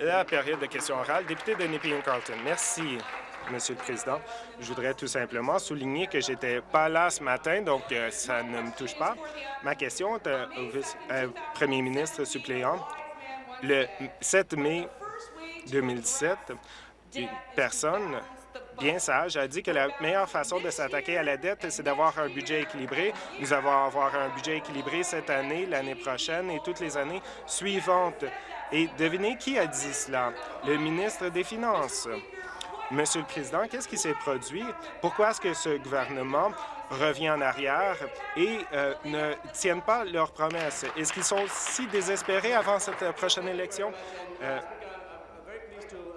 La période de questions orales. Député de Nepean-Carlton. Merci, Monsieur le Président. Je voudrais tout simplement souligner que j'étais pas là ce matin, donc euh, ça ne me touche pas. Ma question est au euh, premier ministre suppléant. Le 7 mai 2017, une personne bien sage a dit que la meilleure façon de s'attaquer à la dette, c'est d'avoir un budget équilibré. Nous allons avoir un budget équilibré cette année, l'année prochaine et toutes les années suivantes. Et devinez qui a dit cela? Le ministre des Finances. Monsieur le Président, qu'est-ce qui s'est produit? Pourquoi est-ce que ce gouvernement revient en arrière et euh, ne tiennent pas leurs promesses? Est-ce qu'ils sont si désespérés avant cette prochaine élection? Euh,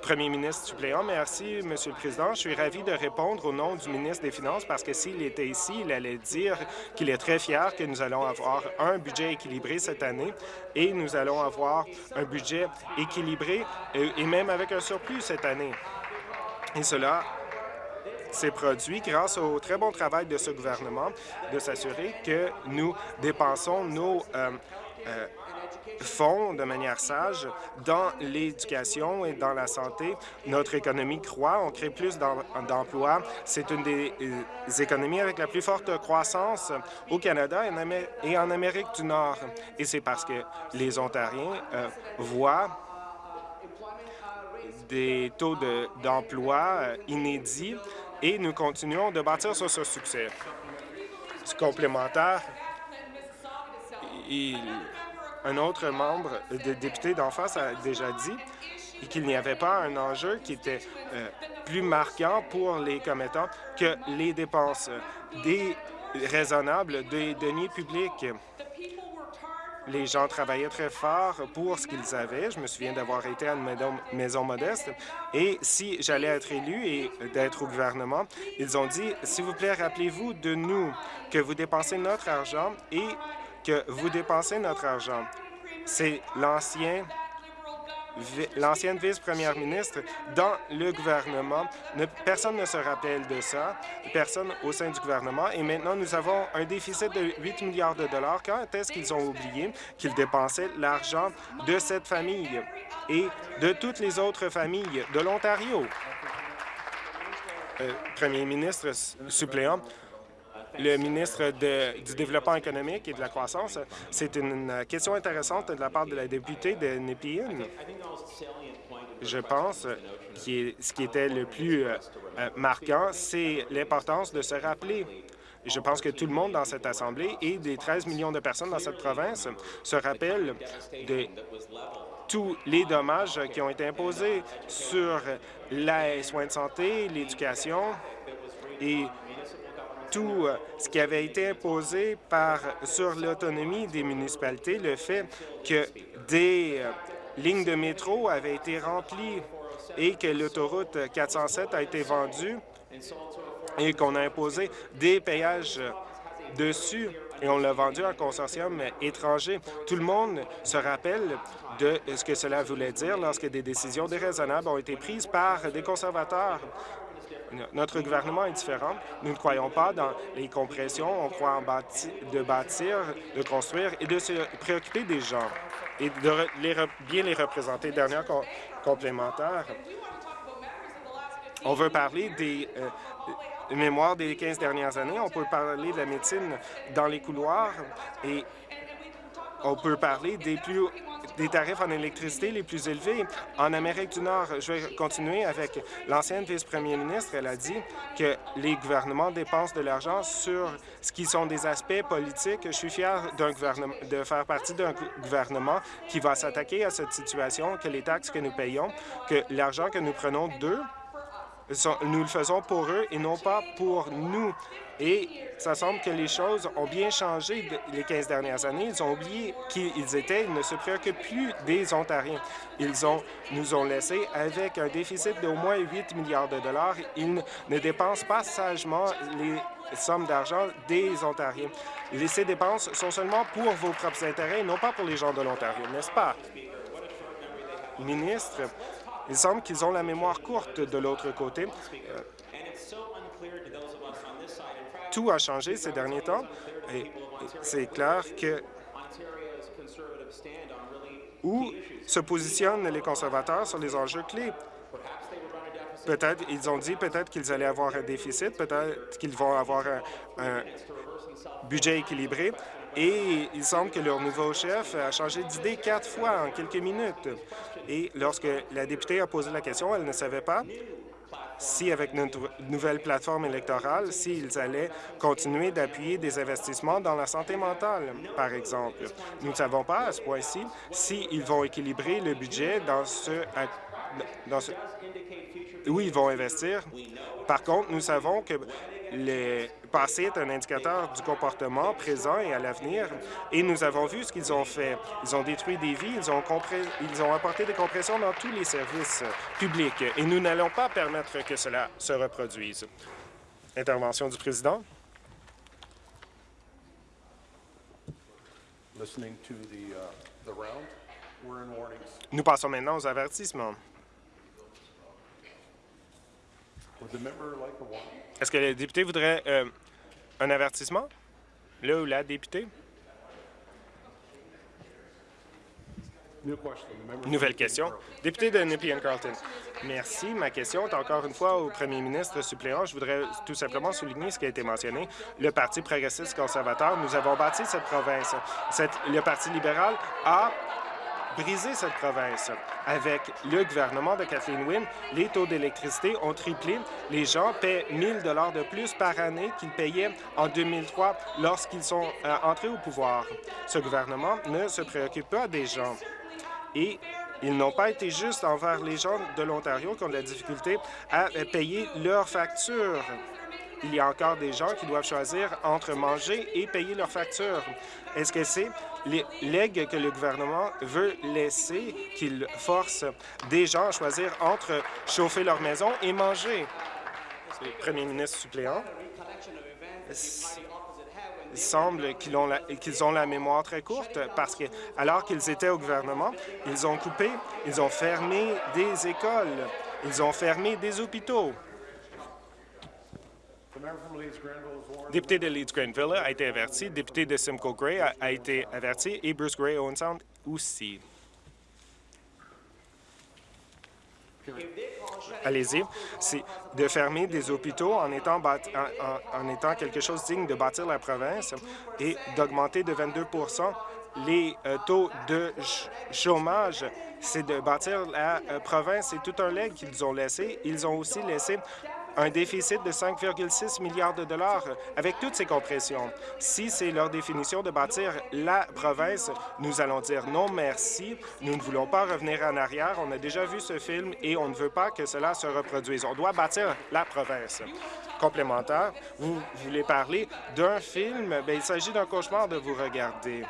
Premier ministre suppléant, merci, Monsieur le Président. Je suis ravi de répondre au nom du ministre des Finances parce que s'il était ici, il allait dire qu'il est très fier que nous allons avoir un budget équilibré cette année et nous allons avoir un budget équilibré et même avec un surplus cette année. Et cela s'est produit grâce au très bon travail de ce gouvernement de s'assurer que nous dépensons nos euh, euh, fonds de manière sage dans l'éducation et dans la santé. Notre économie croît, on crée plus d'emplois. C'est une des euh, économies avec la plus forte croissance au Canada et en Amérique du Nord. Et c'est parce que les Ontariens euh, voient des taux d'emploi euh, inédits et nous continuons de bâtir sur ce succès. Complémentaire, il un autre membre de député d'en face a déjà dit qu'il n'y avait pas un enjeu qui était euh, plus marquant pour les commettants que les dépenses des raisonnables des deniers publics. Les gens travaillaient très fort pour ce qu'ils avaient. Je me souviens d'avoir été à une maison modeste. Et si j'allais être élu et d'être au gouvernement, ils ont dit, s'il vous plaît, rappelez-vous de nous que vous dépensez notre argent et que vous dépensez notre argent. C'est l'ancien l'ancienne vice-première ministre dans le gouvernement. personne ne se rappelle de ça, personne au sein du gouvernement. Et maintenant, nous avons un déficit de 8 milliards de dollars. Quand est-ce qu'ils ont oublié qu'ils dépensaient l'argent de cette famille et de toutes les autres familles de l'Ontario? Euh, Premier ministre suppléant, le ministre du Développement économique et de la croissance. C'est une question intéressante de la part de la députée de Nepean. Je pense que ce qui était le plus euh, euh, marquant, c'est l'importance de se rappeler je pense que tout le monde dans cette Assemblée et des 13 millions de personnes dans cette province se rappellent de tous les dommages qui ont été imposés sur les soins de santé, l'éducation et tout euh, ce qui avait été imposé sur l'autonomie des municipalités, le fait que des euh, lignes de métro avaient été remplies et que l'autoroute 407 a été vendue et qu'on a imposé des payages dessus et on l'a vendu à un consortium étranger. Tout le monde se rappelle de ce que cela voulait dire lorsque des décisions déraisonnables ont été prises par des conservateurs notre gouvernement est différent. Nous ne croyons pas dans les compressions. On croit en de bâtir, de construire et de se préoccuper des gens et de bien les représenter. Dernière complémentaire, on veut parler des euh, mémoires des 15 dernières années. On peut parler de la médecine dans les couloirs et on peut parler des plus des tarifs en électricité les plus élevés en Amérique du Nord. Je vais continuer avec l'ancienne vice-première ministre. Elle a dit que les gouvernements dépensent de l'argent sur ce qui sont des aspects politiques. Je suis fier de faire partie d'un gouvernement qui va s'attaquer à cette situation, que les taxes que nous payons, que l'argent que nous prenons d'eux, nous le faisons pour eux et non pas pour nous. Et ça semble que les choses ont bien changé les 15 dernières années. Ils ont oublié qui ils étaient. Ils ne se préoccupent plus des Ontariens. Ils ont, nous ont laissés avec un déficit d'au moins 8 milliards de dollars. Ils ne dépensent pas sagement les sommes d'argent des Ontariens. Ces dépenses sont seulement pour vos propres intérêts non pas pour les gens de l'Ontario, n'est-ce pas? Ministre, il semble qu'ils ont la mémoire courte de l'autre côté. Tout a changé ces derniers temps et c'est clair que Où se positionnent les conservateurs sur les enjeux clés? Peut-être, ils ont dit peut-être qu'ils allaient avoir un déficit, peut-être qu'ils vont avoir un, budget équilibré, et il semble que leur nouveau chef a changé d'idée quatre fois en quelques minutes. Et lorsque la députée a posé la question, elle ne savait pas si, avec notre nouvelle plateforme électorale, s'ils allaient continuer d'appuyer des investissements dans la santé mentale, par exemple. Nous ne savons pas à ce point-ci s'ils vont équilibrer le budget dans ce, dans ce où ils vont investir. Par contre, nous savons que le passé est un indicateur du comportement présent et à l'avenir, et nous avons vu ce qu'ils ont fait. Ils ont détruit des vies, ils ont, ils ont apporté des compressions dans tous les services publics, et nous n'allons pas permettre que cela se reproduise. Intervention du président. Uh, nous passons maintenant aux avertissements. Est-ce que le député voudrait euh, un avertissement? Le ou la députée? Nouvelle question. Député de Nepean Carlton. Merci. Ma question est encore une fois au premier ministre suppléant. Je voudrais tout simplement souligner ce qui a été mentionné. Le Parti progressiste conservateur, nous avons bâti cette province. le Parti libéral a briser cette province. Avec le gouvernement de Kathleen Wynne, les taux d'électricité ont triplé. Les gens paient 1 000 de plus par année qu'ils payaient en 2003 lorsqu'ils sont euh, entrés au pouvoir. Ce gouvernement ne se préoccupe pas des gens. Et ils n'ont pas été justes envers les gens de l'Ontario qui ont de la difficulté à euh, payer leurs factures il y a encore des gens qui doivent choisir entre manger et payer leurs factures. Est-ce que c'est l'aigle que le gouvernement veut laisser, qu'il force des gens à choisir entre chauffer leur maison et manger? Premier ministre suppléant. Semble qu'ils ont, ont la mémoire très courte parce que, alors qu'ils étaient au gouvernement, ils ont coupé, ils ont fermé des écoles, ils ont fermé des hôpitaux. Député de Leeds-Grenville a été averti, député de Simcoe Gray a, été averti et Bruce Gray Owen Sound aussi. Allez-y. C'est de fermer des hôpitaux en étant, quelque chose digne de bâtir la province et d'augmenter de 22 les euh, taux de chômage. C'est de bâtir la euh, province. C'est tout un leg qu'ils ont laissé. Ils ont aussi laissé un déficit de 5,6 milliards de dollars avec toutes ces compressions. Si c'est leur définition de bâtir la province, nous allons dire non merci. Nous ne voulons pas revenir en arrière. On a déjà vu ce film et on ne veut pas que cela se reproduise. On doit bâtir la province. Complémentaire, vous voulez parler d'un film? Bien, il s'agit d'un cauchemar de vous regarder.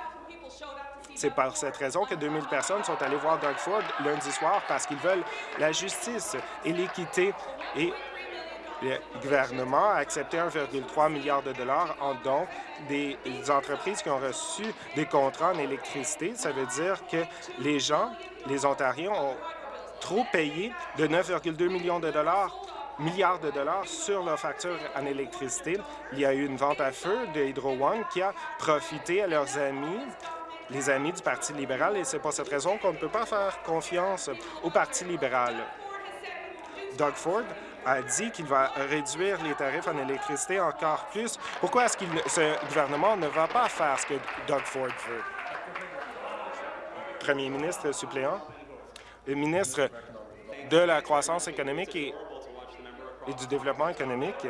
C'est par cette raison que 2000 personnes sont allées voir Doug Ford lundi soir parce qu'ils veulent la justice et l'équité et le gouvernement a accepté 1,3 milliard de dollars en dons des entreprises qui ont reçu des contrats en électricité. Ça veut dire que les gens, les Ontariens, ont trop payé de 9,2 millions de dollars milliards de dollars sur leurs factures en électricité. Il y a eu une vente à feu de Hydro One qui a profité à leurs amis les amis du Parti libéral, et c'est pour cette raison qu'on ne peut pas faire confiance au Parti libéral. Doug Ford a dit qu'il va réduire les tarifs en électricité encore plus. Pourquoi est-ce que ce gouvernement ne va pas faire ce que Doug Ford veut? Premier ministre suppléant, le ministre de la croissance économique et, du développement économique.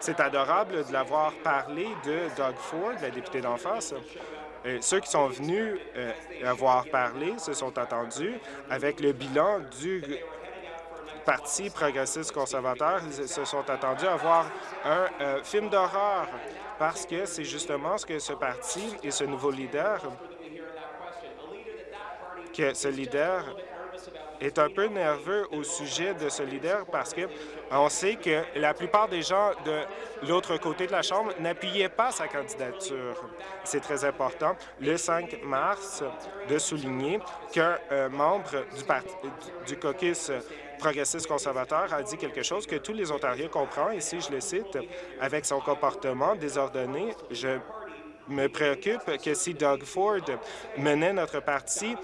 C'est adorable de l'avoir parlé de Doug Ford, la députée d'en face. Euh, ceux qui sont venus euh, avoir parlé se sont attendus avec le bilan du Parti progressiste conservateur se sont attendus à voir un euh, film d'horreur parce que c'est justement ce que ce parti et ce nouveau leader, que ce leader est un peu nerveux au sujet de ce leader parce que on sait que la plupart des gens de l'autre côté de la Chambre n'appuyaient pas sa candidature. C'est très important, le 5 mars, de souligner qu'un euh, membre du, du caucus progressiste conservateur a dit quelque chose que tous les Ontariens comprennent, et si je le cite, avec son comportement désordonné, je me préoccupe que si Doug Ford menait notre parti,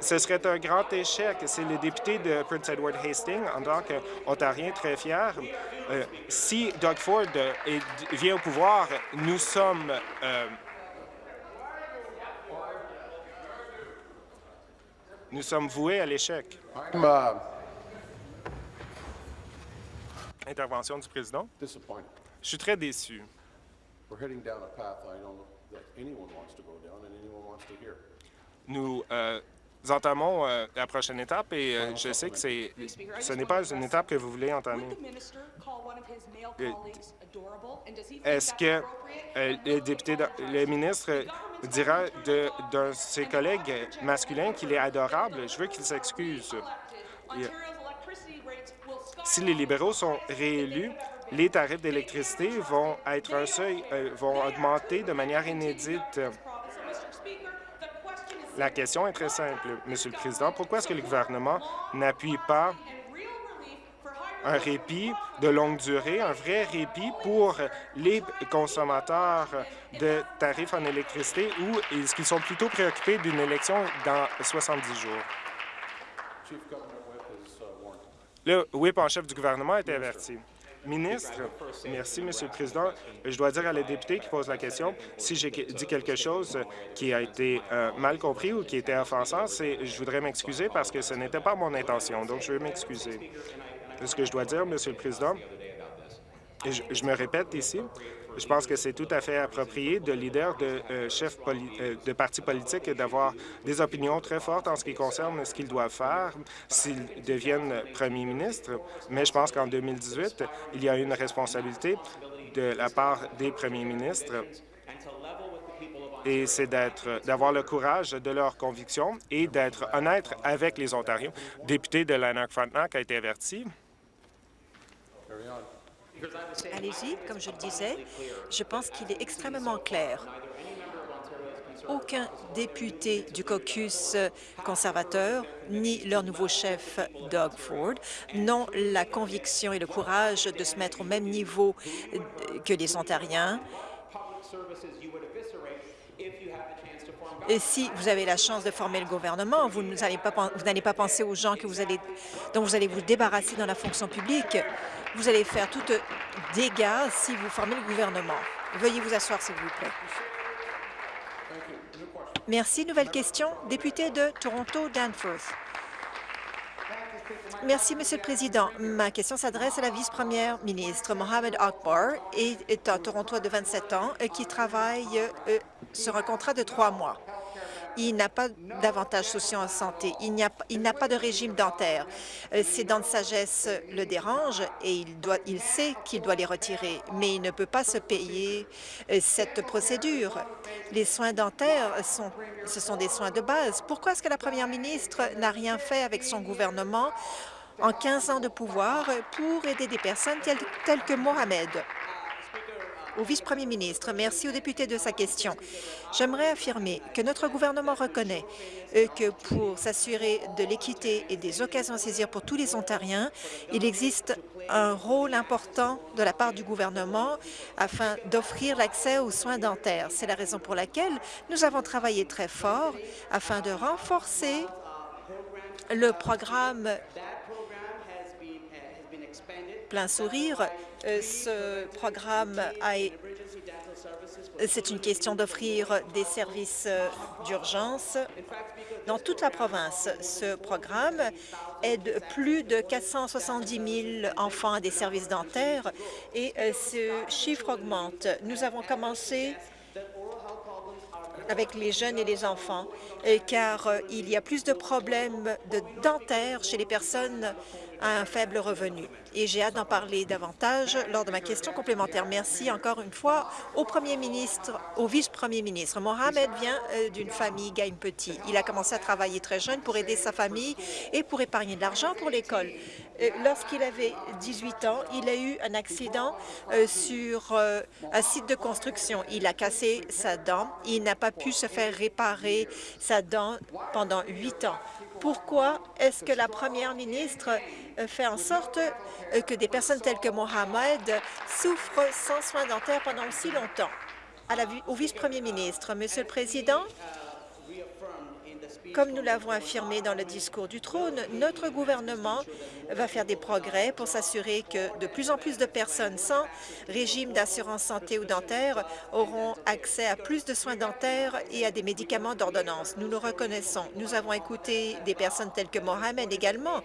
ce serait un grand échec. C'est le député de Prince Edward Hastings, en tant qu'Ontarien très fier. Euh, si Doug Ford vient au pouvoir, nous sommes euh, nous sommes voués à l'échec. Intervention du président? Je suis très déçu. Nous euh, entamons euh, la prochaine étape et euh, je sais que ce n'est pas une étape que vous voulez entamer. Est-ce que le député, le ministre dira d'un de ses collègues masculins qu'il est adorable? Je veux qu'il s'excuse. Si les libéraux sont réélus, les tarifs d'électricité vont être un seuil, euh, vont augmenter de manière inédite. La question est très simple, Monsieur le Président. Pourquoi est-ce que le gouvernement n'appuie pas un répit de longue durée, un vrai répit pour les consommateurs de tarifs en électricité ou est-ce qu'ils sont plutôt préoccupés d'une élection dans 70 jours? Le whip en chef du gouvernement a été averti. Ministre, merci, Monsieur le Président. Je dois dire à la députée qui pose la question, si j'ai dit quelque chose qui a été euh, mal compris ou qui était offensant, je voudrais m'excuser parce que ce n'était pas mon intention, donc je vais m'excuser. Ce que je dois dire, Monsieur le Président, et je me répète ici, je pense que c'est tout à fait approprié de leaders de euh, euh, de partis politiques d'avoir des opinions très fortes en ce qui concerne ce qu'ils doivent faire s'ils deviennent premier ministre. Mais je pense qu'en 2018, il y a une responsabilité de la part des premiers ministres et c'est d'avoir le courage de leurs convictions et d'être honnête avec les Ontariens. Député de Lanark-Frontenac a été averti. Allez-y, comme je le disais, je pense qu'il est extrêmement clair. Aucun député du caucus conservateur ni leur nouveau chef, Doug Ford, n'ont la conviction et le courage de se mettre au même niveau que les Ontariens Si vous avez la chance de former le gouvernement, vous n'allez pas, penser aux gens que vous allez, dont vous allez vous débarrasser dans la fonction publique. Vous allez faire tout dégâts si vous formez le gouvernement. Veuillez vous asseoir, s'il vous plaît. Merci. Nouvelle question. Député de Toronto, Danforth. Merci, Monsieur le Président. Ma question s'adresse à la vice-première ministre. Mohamed Akbar est un Torontois de 27 ans euh, qui travaille euh, sur un contrat de trois mois il n'a pas d'avantages sociaux en santé, il n'a pas de régime dentaire. Euh, ses dents de sagesse le dérangent et il, sait qu'il doit les retirer, mais il ne peut pas se payer euh, cette procédure. Les soins dentaires, sont, ce sont des soins de base. Pourquoi est-ce que la première ministre n'a rien fait avec son gouvernement en 15 ans de pouvoir pour aider des personnes telles que Mohamed? Au vice-premier ministre. Merci au député de sa question. J'aimerais affirmer que notre gouvernement reconnaît euh, que pour s'assurer de l'équité et des occasions à saisir pour tous les Ontariens, il existe un rôle important de la part du gouvernement afin d'offrir l'accès aux soins dentaires. C'est la raison pour laquelle nous avons travaillé très fort afin de renforcer le programme plein sourire euh, ce programme c'est une question d'offrir des services euh, d'urgence dans toute la province. Ce programme aide plus de 470 000 enfants à des services dentaires et euh, ce chiffre augmente. Nous avons commencé avec les jeunes et les enfants, car il y a plus de problèmes de dentaires chez les personnes à un faible revenu. Et j'ai hâte d'en parler davantage lors de ma question complémentaire. Merci encore une fois au premier ministre, au vice-premier ministre. Mohamed vient euh, d'une famille gagne petit. Il a commencé à travailler très jeune pour aider sa famille et pour épargner de l'argent pour l'école. Euh, lorsqu'il avait 18 ans, il a eu un accident euh, sur un site de construction. Il a cassé sa dent. Il n'a pas pu se faire réparer sa dent pendant huit ans. Pourquoi est-ce que la première ministre euh, fait en sorte euh, que des personnes telles que Mohamed souffrent sans soins dentaires pendant si longtemps? au vice-premier ministre. Monsieur le Président, comme nous l'avons affirmé dans le discours du trône, notre gouvernement va faire des progrès pour s'assurer que de plus en plus de personnes sans régime d'assurance santé ou dentaire auront accès à plus de soins dentaires et à des médicaments d'ordonnance. Nous le reconnaissons. Nous avons écouté des personnes telles que Mohamed également.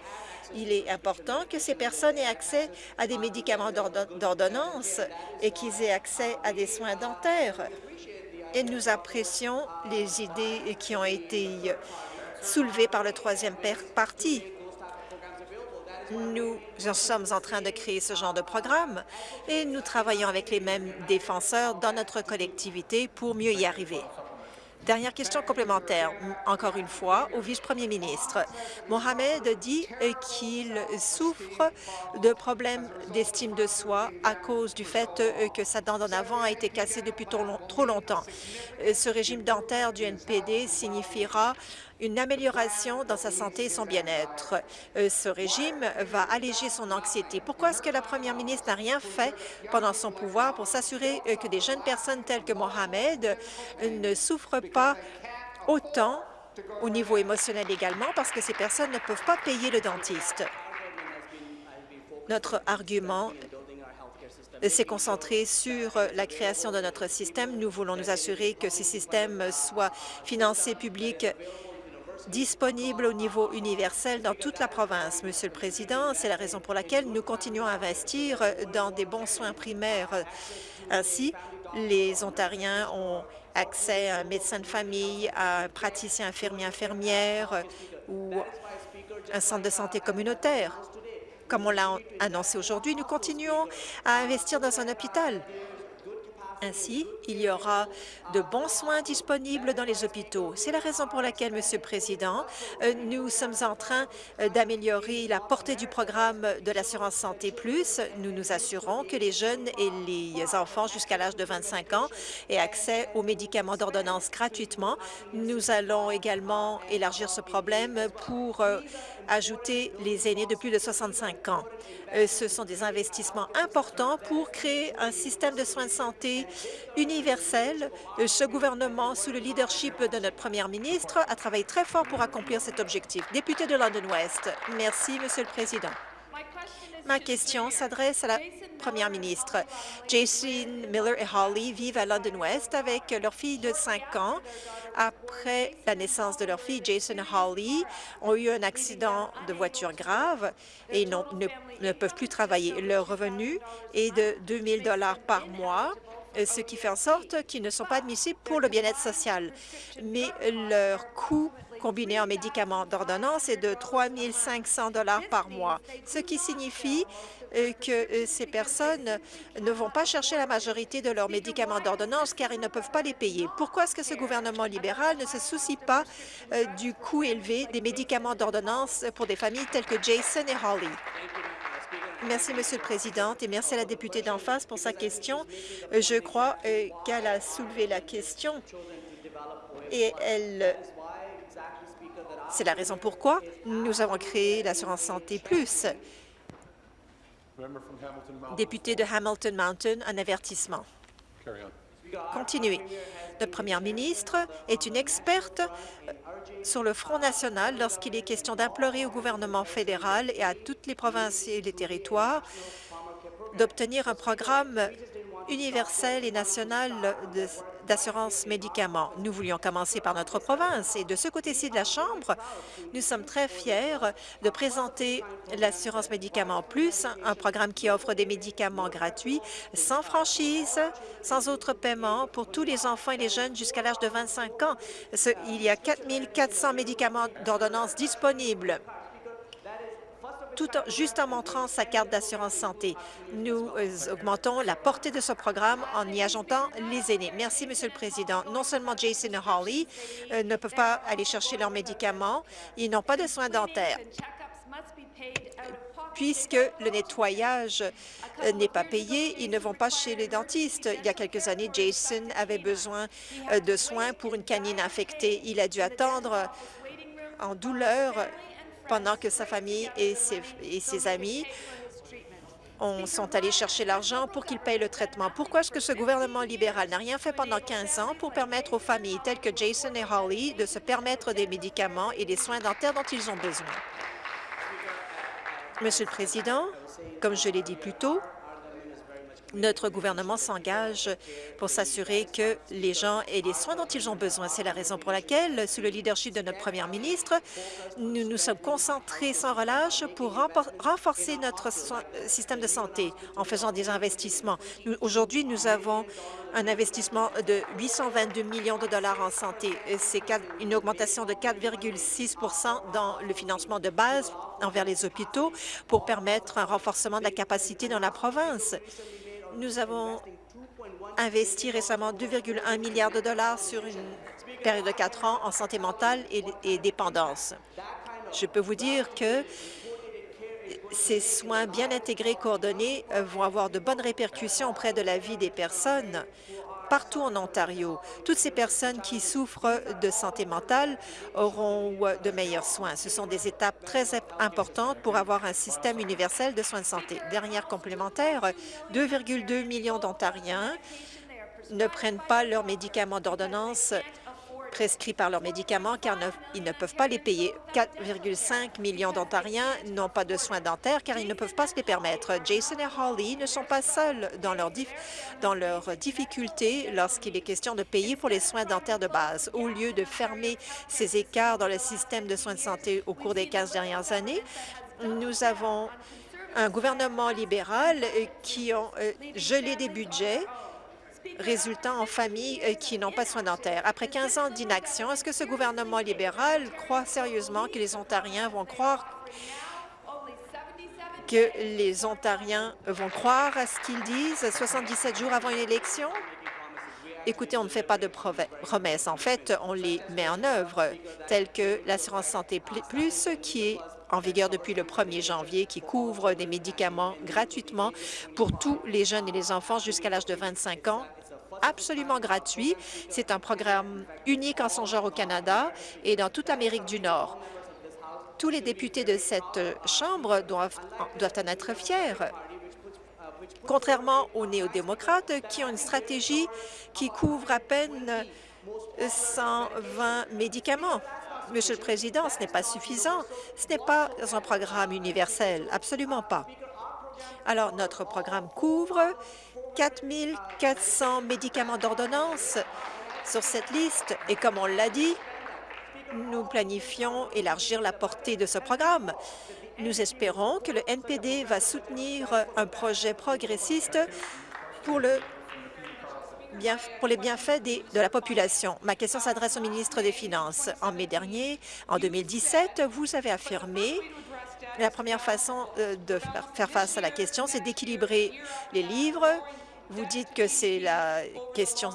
Il est important que ces personnes aient accès à des médicaments d'ordonnance et qu'ils aient accès à des soins dentaires et nous apprécions les idées qui ont été soulevées par le troisième parti. Nous sommes en train de créer ce genre de programme et nous travaillons avec les mêmes défenseurs dans notre collectivité pour mieux y arriver. Dernière question complémentaire, encore une fois, au vice-premier ministre. Mohamed dit qu'il souffre de problèmes d'estime de soi à cause du fait que sa dent d'en avant a été cassée depuis trop longtemps. Ce régime dentaire du NPD signifiera une amélioration dans sa santé et son bien-être. Euh, ce régime va alléger son anxiété. Pourquoi est-ce que la première ministre n'a rien fait pendant son pouvoir pour s'assurer euh, que des jeunes personnes telles que Mohamed euh, ne souffrent pas autant au niveau émotionnel également parce que ces personnes ne peuvent pas payer le dentiste? Notre argument s'est concentré sur la création de notre système. Nous voulons nous assurer que ces systèmes soient financés publics disponible au niveau universel dans toute la province. Monsieur le Président, c'est la raison pour laquelle nous continuons à investir dans des bons soins primaires. Ainsi, les Ontariens ont accès à un médecin de famille, à un praticien infirmier, infirmière ou un centre de santé communautaire. Comme on l'a annoncé aujourd'hui, nous continuons à investir dans un hôpital. Ainsi, il y aura de bons soins disponibles dans les hôpitaux. C'est la raison pour laquelle, Monsieur le Président, euh, nous sommes en train euh, d'améliorer la portée du programme de l'assurance santé plus. Nous nous assurons que les jeunes et les enfants jusqu'à l'âge de 25 ans aient accès aux médicaments d'ordonnance gratuitement. Nous allons également élargir ce problème pour euh, ajouter les aînés de plus de 65 ans. Euh, ce sont des investissements importants pour créer un système de soins de santé universel. Euh, ce gouvernement, sous le leadership de notre première ministre, a travaillé très fort pour accomplir cet objectif. Député de London West, merci, Monsieur le Président. Ma question s'adresse à la première ministre. Jason Miller et Holly vivent à London West avec leur fille de 5 ans. Après la naissance de leur fille, Jason et Holly ont eu un accident de voiture grave et ne, ne peuvent plus travailler. Leur revenu est de 2 000 par mois ce qui fait en sorte qu'ils ne sont pas admissibles pour le bien-être social. Mais leur coût combiné en médicaments d'ordonnance est de 3 500 par mois, ce qui signifie euh, que euh, ces personnes ne vont pas chercher la majorité de leurs médicaments d'ordonnance car ils ne peuvent pas les payer. Pourquoi est-ce que ce gouvernement libéral ne se soucie pas euh, du coût élevé des médicaments d'ordonnance pour des familles telles que Jason et Holly? Merci, Monsieur le Président, et merci à la députée d'en face pour sa question. Je crois qu'elle a soulevé la question et elle c'est la raison pourquoi nous avons créé l'assurance santé plus. Député de Hamilton Mountain, un avertissement. Continuez. Notre première ministre est une experte sur le Front national lorsqu'il est question d'implorer au gouvernement fédéral et à toutes les provinces et les territoires d'obtenir un programme universel et national d'assurance médicaments. Nous voulions commencer par notre province et de ce côté-ci de la Chambre, nous sommes très fiers de présenter l'assurance médicaments plus, un programme qui offre des médicaments gratuits, sans franchise, sans autre paiement pour tous les enfants et les jeunes jusqu'à l'âge de 25 ans. il y a 4 400 médicaments d'ordonnance disponibles tout juste en montrant sa carte d'assurance santé. Nous euh, augmentons la portée de ce programme en y ajoutant les aînés. Merci, Monsieur le Président. Non seulement Jason et Holly euh, ne peuvent pas aller chercher leurs médicaments, ils n'ont pas de soins dentaires puisque le nettoyage euh, n'est pas payé, ils ne vont pas chez les dentistes. Il y a quelques années, Jason avait besoin de soins pour une canine infectée. Il a dû attendre en douleur pendant que sa famille et ses, amis on sont allés chercher l'argent pour qu'ils payent le traitement. Pourquoi est-ce que ce gouvernement libéral n'a rien fait pendant 15 ans pour permettre aux familles telles que Jason et Holly de se permettre des médicaments et des soins dentaires dont ils ont besoin? Monsieur le Président, comme je l'ai dit plus tôt, notre gouvernement s'engage pour s'assurer que les gens aient les soins dont ils ont besoin. C'est la raison pour laquelle, sous le leadership de notre première ministre, nous nous sommes concentrés sans relâche pour renforcer notre système de santé en faisant des investissements. Aujourd'hui, nous avons un investissement de 822 millions de dollars en santé. C'est une augmentation de 4,6% dans le financement de base envers les hôpitaux pour permettre un renforcement de la capacité dans la province. Nous avons investi récemment 2,1 milliards de dollars sur une période de quatre ans en santé mentale et, dépendance. Je peux vous dire que ces soins bien intégrés, coordonnés, vont avoir de bonnes répercussions auprès de la vie des personnes partout en Ontario. Toutes ces personnes qui souffrent de santé mentale auront de meilleurs soins. Ce sont des étapes très importantes pour avoir un système universel de soins de santé. Dernière complémentaire, 2,2 millions d'Ontariens ne prennent pas leurs médicaments d'ordonnance prescrits par leurs médicaments car ils ne peuvent pas les payer. 4,5 millions d'Ontariens n'ont pas de soins dentaires car ils ne peuvent pas se les permettre. Jason et Holly ne sont pas seuls dans leurs difficultés lorsqu'il est question de payer pour les soins dentaires de base. Au lieu de fermer ces écarts dans le système de soins de santé au cours des 15 dernières années, nous avons un gouvernement libéral qui ont euh, gelé des budgets résultant en familles euh, qui n'ont pas soins dentaires. Après 15 ans d'inaction, est-ce que ce gouvernement libéral croit sérieusement que les Ontariens vont croire que les Ontariens vont croire à ce qu'ils disent 77 jours avant une élection? Écoutez, on ne fait pas de promesses. En fait, on les met en œuvre, telles que l'assurance santé plus, qui est en vigueur depuis le 1er janvier, qui couvre des médicaments gratuitement pour tous les jeunes et les enfants jusqu'à l'âge de 25 ans absolument gratuit. C'est un programme unique en son genre au Canada et dans toute l'Amérique du Nord. Tous les députés de cette Chambre doivent, doivent en être fiers contrairement aux néo-démocrates qui ont une stratégie qui couvre à peine 120 médicaments. Monsieur le Président, ce n'est pas suffisant. Ce n'est pas un programme universel, absolument pas. Alors, notre programme couvre 4 400 médicaments d'ordonnance sur cette liste et comme on l'a dit, nous planifions élargir la portée de ce programme. Nous espérons que le NPD va soutenir un projet progressiste pour, le pour les bienfaits de la population. Ma question s'adresse au ministre des Finances. En mai dernier, en 2017, vous avez affirmé la première façon euh, de faire face à la question, c'est d'équilibrer les livres. Vous dites que c'est la question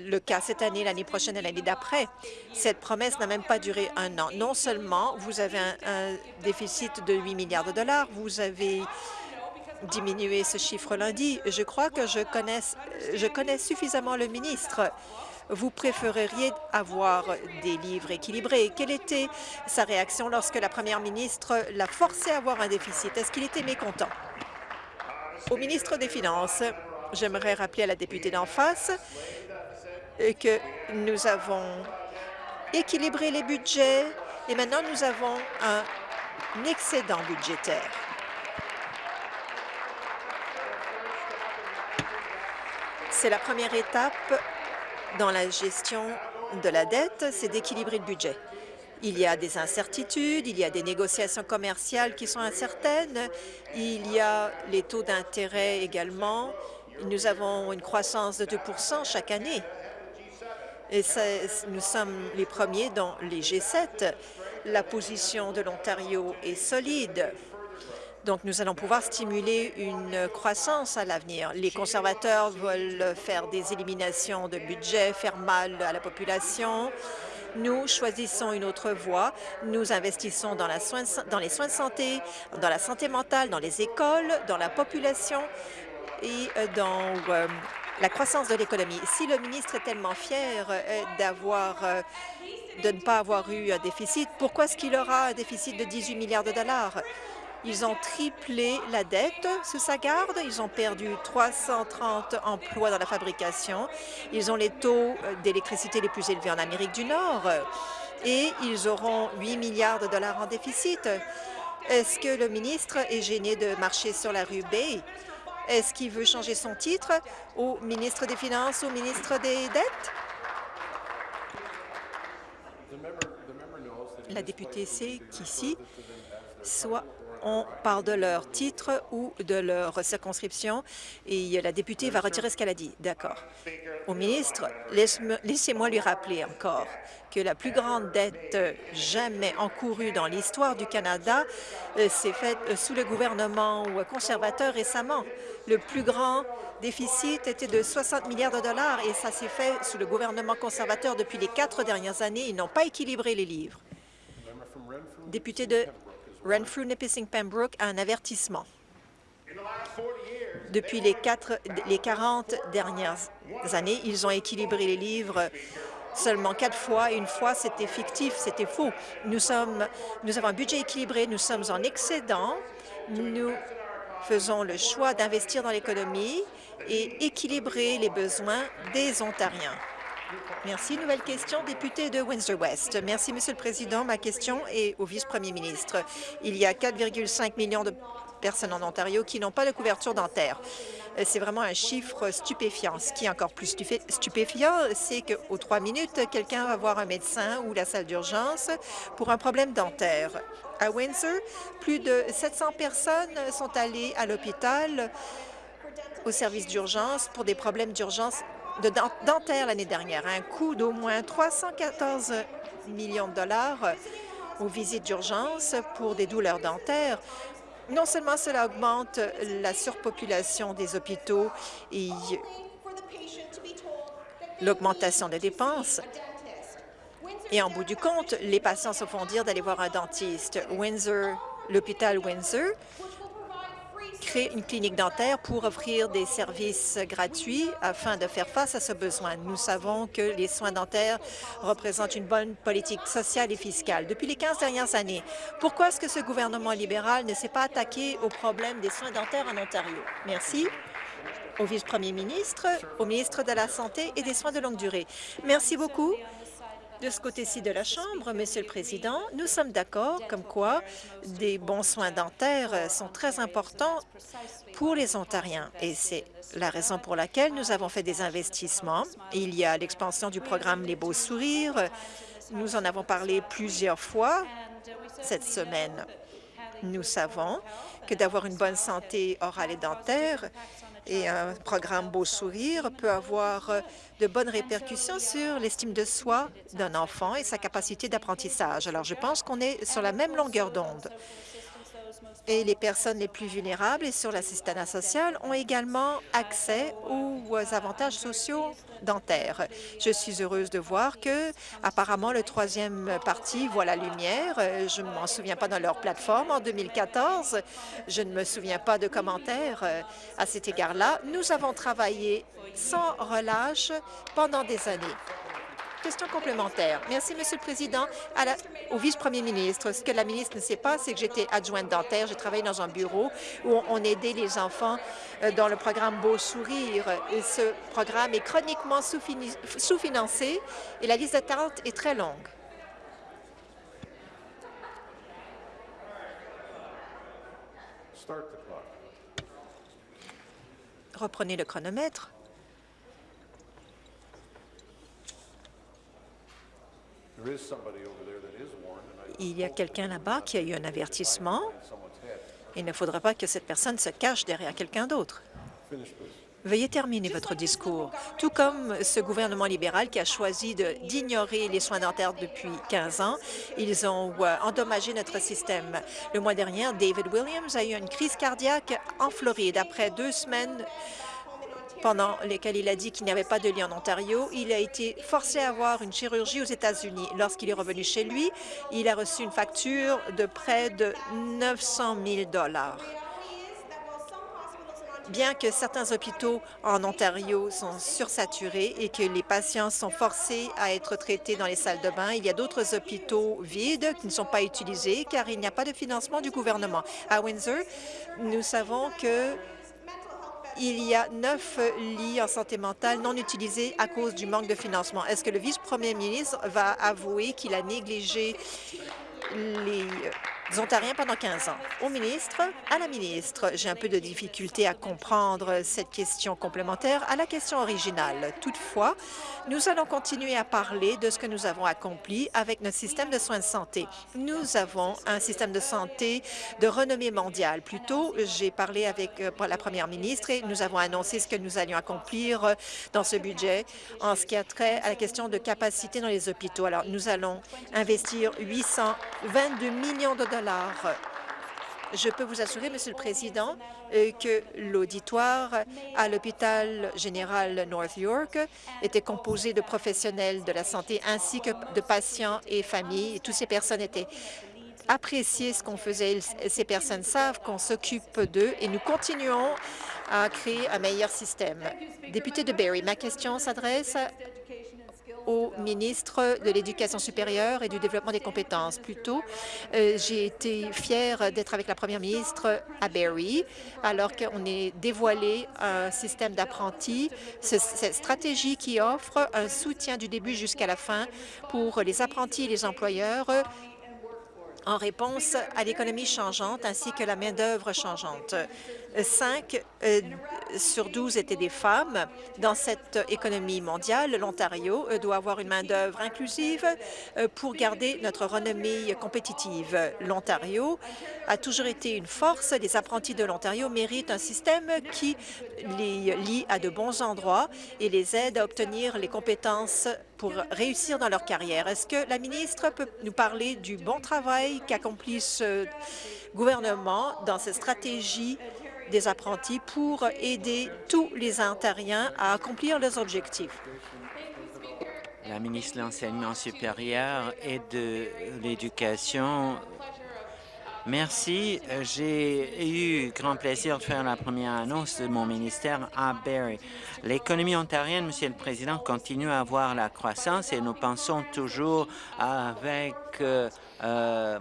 le cas cette année, l'année prochaine et l'année d'après. Cette promesse n'a même pas duré un an. Non seulement vous avez un, déficit de 8 milliards de dollars, vous avez diminué ce chiffre lundi. Je crois que je connais suffisamment le ministre. Vous préféreriez avoir des livres équilibrés? Quelle était sa réaction lorsque la première ministre l'a forcé à avoir un déficit? Est-ce qu'il était mécontent? Au ministre des Finances, j'aimerais rappeler à la députée d'en face que nous avons équilibré les budgets et maintenant nous avons un excédent budgétaire. C'est la première étape dans la gestion de la dette, c'est d'équilibrer le budget. Il y a des incertitudes, il y a des négociations commerciales qui sont incertaines, il y a les taux d'intérêt également. Nous avons une croissance de 2% chaque année et nous sommes les premiers dans les G7. La position de l'Ontario est solide. Donc, nous allons pouvoir stimuler une croissance à l'avenir. Les conservateurs veulent faire des éliminations de budget, faire mal à la population. Nous choisissons une autre voie. Nous investissons dans, les soins de santé, dans la santé mentale, dans les écoles, dans la population et euh, dans euh, la croissance de l'économie. Si le ministre est tellement fier euh, d'avoir de ne pas avoir eu un déficit, pourquoi est-ce qu'il aura un déficit de 18 milliards de dollars? Ils ont triplé la dette sous sa garde. Ils ont perdu 330 emplois dans la fabrication. Ils ont les taux d'électricité les plus élevés en Amérique du Nord. Et ils auront 8 milliards de dollars en déficit. Est-ce que le ministre est gêné de marcher sur la rue Bay? Est-ce qu'il veut changer son titre au ministre des Finances, au ministre des Dettes? La députée sait qu'ici, soit on parle de leur titre ou de leur circonscription et la députée va retirer ce qu'elle a dit. D'accord. Au ministre, laissez-moi lui rappeler encore que la plus grande dette jamais encourue dans l'histoire du Canada euh, s'est faite euh, sous le gouvernement conservateur récemment. Le plus grand déficit était de 60 milliards de dollars et ça s'est fait sous le gouvernement conservateur depuis les quatre dernières années. Ils n'ont pas équilibré les livres. Député de Renfrew Nipissing Pembroke a un avertissement. Depuis les, les 40 dernières années, ils ont équilibré les livres seulement quatre fois. Une fois, c'était fictif, c'était faux. Nous avons un budget équilibré, nous sommes en excédent. Nous faisons le choix d'investir dans l'économie et équilibrer les besoins des Ontariens. Merci. Nouvelle question, député de Windsor-West. Merci, Monsieur le Président. Ma question est au vice-premier ministre. Il y a 4,5 millions de personnes en Ontario qui n'ont pas de couverture dentaire. Euh, c'est vraiment un chiffre stupéfiant. Ce qui est encore plus stupéfiant, c'est qu'aux trois minutes, quelqu'un va voir un médecin ou la salle d'urgence pour un problème dentaire. À Windsor, plus de 700 personnes sont allées à l'hôpital au service d'urgence pour des problèmes d'urgence de dentaire l'année dernière, un coût d'au moins 314 millions de dollars aux visites d'urgence pour des douleurs dentaires. Non seulement cela augmente la surpopulation des hôpitaux et l'augmentation des dépenses, et en bout du compte, les patients se font dire d'aller voir un dentiste. Windsor, l'hôpital Windsor créer une clinique dentaire pour offrir des services gratuits afin de faire face à ce besoin. Nous savons que les soins dentaires représentent une bonne politique sociale et fiscale. Depuis les 15 dernières années, pourquoi est-ce que ce gouvernement libéral ne s'est pas attaqué au problème des soins dentaires en Ontario? Merci au vice-premier ministre, au ministre de la Santé et des soins de longue durée. Merci beaucoup. De ce côté-ci de la Chambre, Monsieur le Président, nous sommes d'accord comme quoi des bons soins dentaires sont très importants pour les Ontariens et c'est la raison pour laquelle nous avons fait des investissements. Il y a l'expansion du programme Les Beaux Sourires. Nous en avons parlé plusieurs fois cette semaine. Nous savons que d'avoir une bonne santé orale et dentaire et un programme Beau Sourire peut avoir euh, de bonnes répercussions sur l'estime de soi d'un enfant et sa capacité d'apprentissage. Alors, je pense qu'on est sur la même longueur d'onde et les personnes les plus vulnérables et sur l'assistanat social ont également accès aux avantages sociaux dentaires. Je suis heureuse de voir que, apparemment, le troisième parti voit la lumière. Je ne m'en souviens pas dans leur plateforme en 2014. Je ne me souviens pas de commentaires à cet égard-là. Nous avons travaillé sans relâche pendant des années. Question complémentaire. Merci, Monsieur le Président. au vice-premier ministre, ce que la ministre ne sait pas, c'est que j'étais adjointe dentaire. J'ai travaillé dans un bureau où on aidait les enfants euh, dans le programme Beau Sourire. Et ce programme est chroniquement sous-financé et la liste d'attente est très longue. Reprenez le chronomètre. Il y a quelqu'un là-bas qui a eu un avertissement. Il ne faudra pas que cette personne se cache derrière quelqu'un d'autre. Veuillez terminer votre discours. Tout comme ce gouvernement libéral qui a choisi d'ignorer les soins dentaires depuis 15 ans, ils ont euh, endommagé notre système. Le mois dernier, David Williams a eu une crise cardiaque en Floride. Après deux semaines pendant lesquels il a dit qu'il n'y avait pas de lit en Ontario. Il a été forcé à avoir une chirurgie aux États-Unis. Lorsqu'il est revenu chez lui, il a reçu une facture de près de 900 000 Bien que certains hôpitaux en Ontario sont sursaturés et que les patients sont forcés à être traités dans les salles de bain, il y a d'autres hôpitaux vides qui ne sont pas utilisés car il n'y a pas de financement du gouvernement. À Windsor, nous savons que il y a neuf lits en santé mentale non utilisés à cause du manque de financement. Est-ce que le vice-premier ministre va avouer qu'il a négligé les Ontariens pendant 15 ans. Au ministre, à la ministre, j'ai un peu de difficulté à comprendre cette question complémentaire à la question originale. Toutefois, nous allons continuer à parler de ce que nous avons accompli avec notre système de soins de santé. Nous avons un système de santé de renommée mondiale. Plus tôt, j'ai parlé avec euh, la première ministre et nous avons annoncé ce que nous allions accomplir euh, dans ce budget en ce qui a trait à la question de capacité dans les hôpitaux. Alors, nous allons investir 822 millions de dollars je peux vous assurer, Monsieur le Président, euh, que l'auditoire à l'hôpital général North York était composé de professionnels de la santé ainsi que de patients et familles. Toutes ces personnes étaient appréciées ce qu'on faisait. Ces personnes savent qu'on s'occupe d'eux et nous continuons à créer un meilleur système. Député de Barrie, ma question s'adresse au ministre de l'Éducation supérieure et du développement des compétences. Plus tôt, euh, j'ai été fière d'être avec la première ministre à Barrie, alors qu'on est dévoilé un système d'apprentis, cette stratégie qui offre un soutien du début jusqu'à la fin pour les apprentis et les employeurs en réponse à l'économie changeante ainsi que la main-d'œuvre changeante. 5 euh, sur 12 étaient des femmes. Dans cette économie mondiale, l'Ontario euh, doit avoir une main-d'œuvre inclusive euh, pour garder notre renommée compétitive. L'Ontario a toujours été une force. Les apprentis de l'Ontario méritent un système qui les lie à de bons endroits et les aide à obtenir les compétences pour réussir dans leur carrière. Est-ce que la ministre peut nous parler du bon travail qu'accomplit ce gouvernement dans cette stratégie des apprentis pour aider tous les Ontariens à accomplir leurs objectifs. La ministre de l'Enseignement supérieur et de l'Éducation Merci. J'ai eu grand plaisir de faire la première annonce de mon ministère à Barrie. L'économie ontarienne, Monsieur le Président, continue à avoir la croissance et nous pensons toujours avec euh, euh,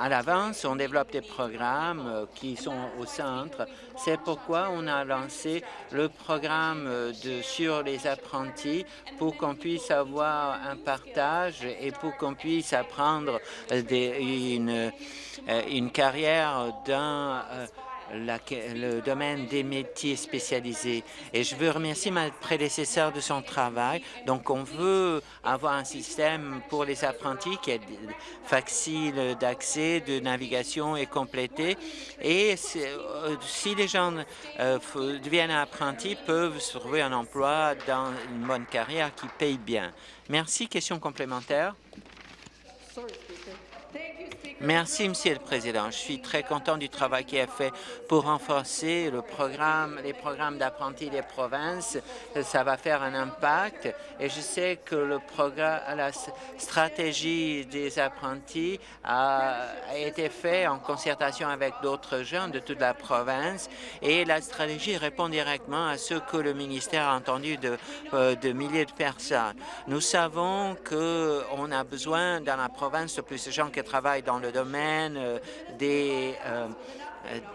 à l'avance, on développe des programmes euh, qui sont au centre. C'est pourquoi on a lancé le programme euh, de, sur les apprentis pour qu'on puisse avoir un partage et pour qu'on puisse apprendre des, une, euh, une carrière le domaine des métiers spécialisés. Et je veux remercier ma prédécesseur de son travail. Donc, on veut avoir un système pour les apprentis qui est facile d'accès, de navigation et complété. Et euh, si les gens euh, deviennent apprentis, peuvent trouver un emploi dans une bonne carrière qui paye bien. Merci. Question complémentaire. Merci, Monsieur le Président. Je suis très content du travail qui est fait pour renforcer le programme, les programmes d'apprentis des provinces. Ça va faire un impact et je sais que le programme, la stratégie des apprentis a, été fait en concertation avec d'autres jeunes de toute la province et la stratégie répond directement à ce que le ministère a entendu de, euh, de milliers de personnes. Nous savons qu'on a besoin dans la province de plus de gens qui travaillent dans le domaine euh, des euh,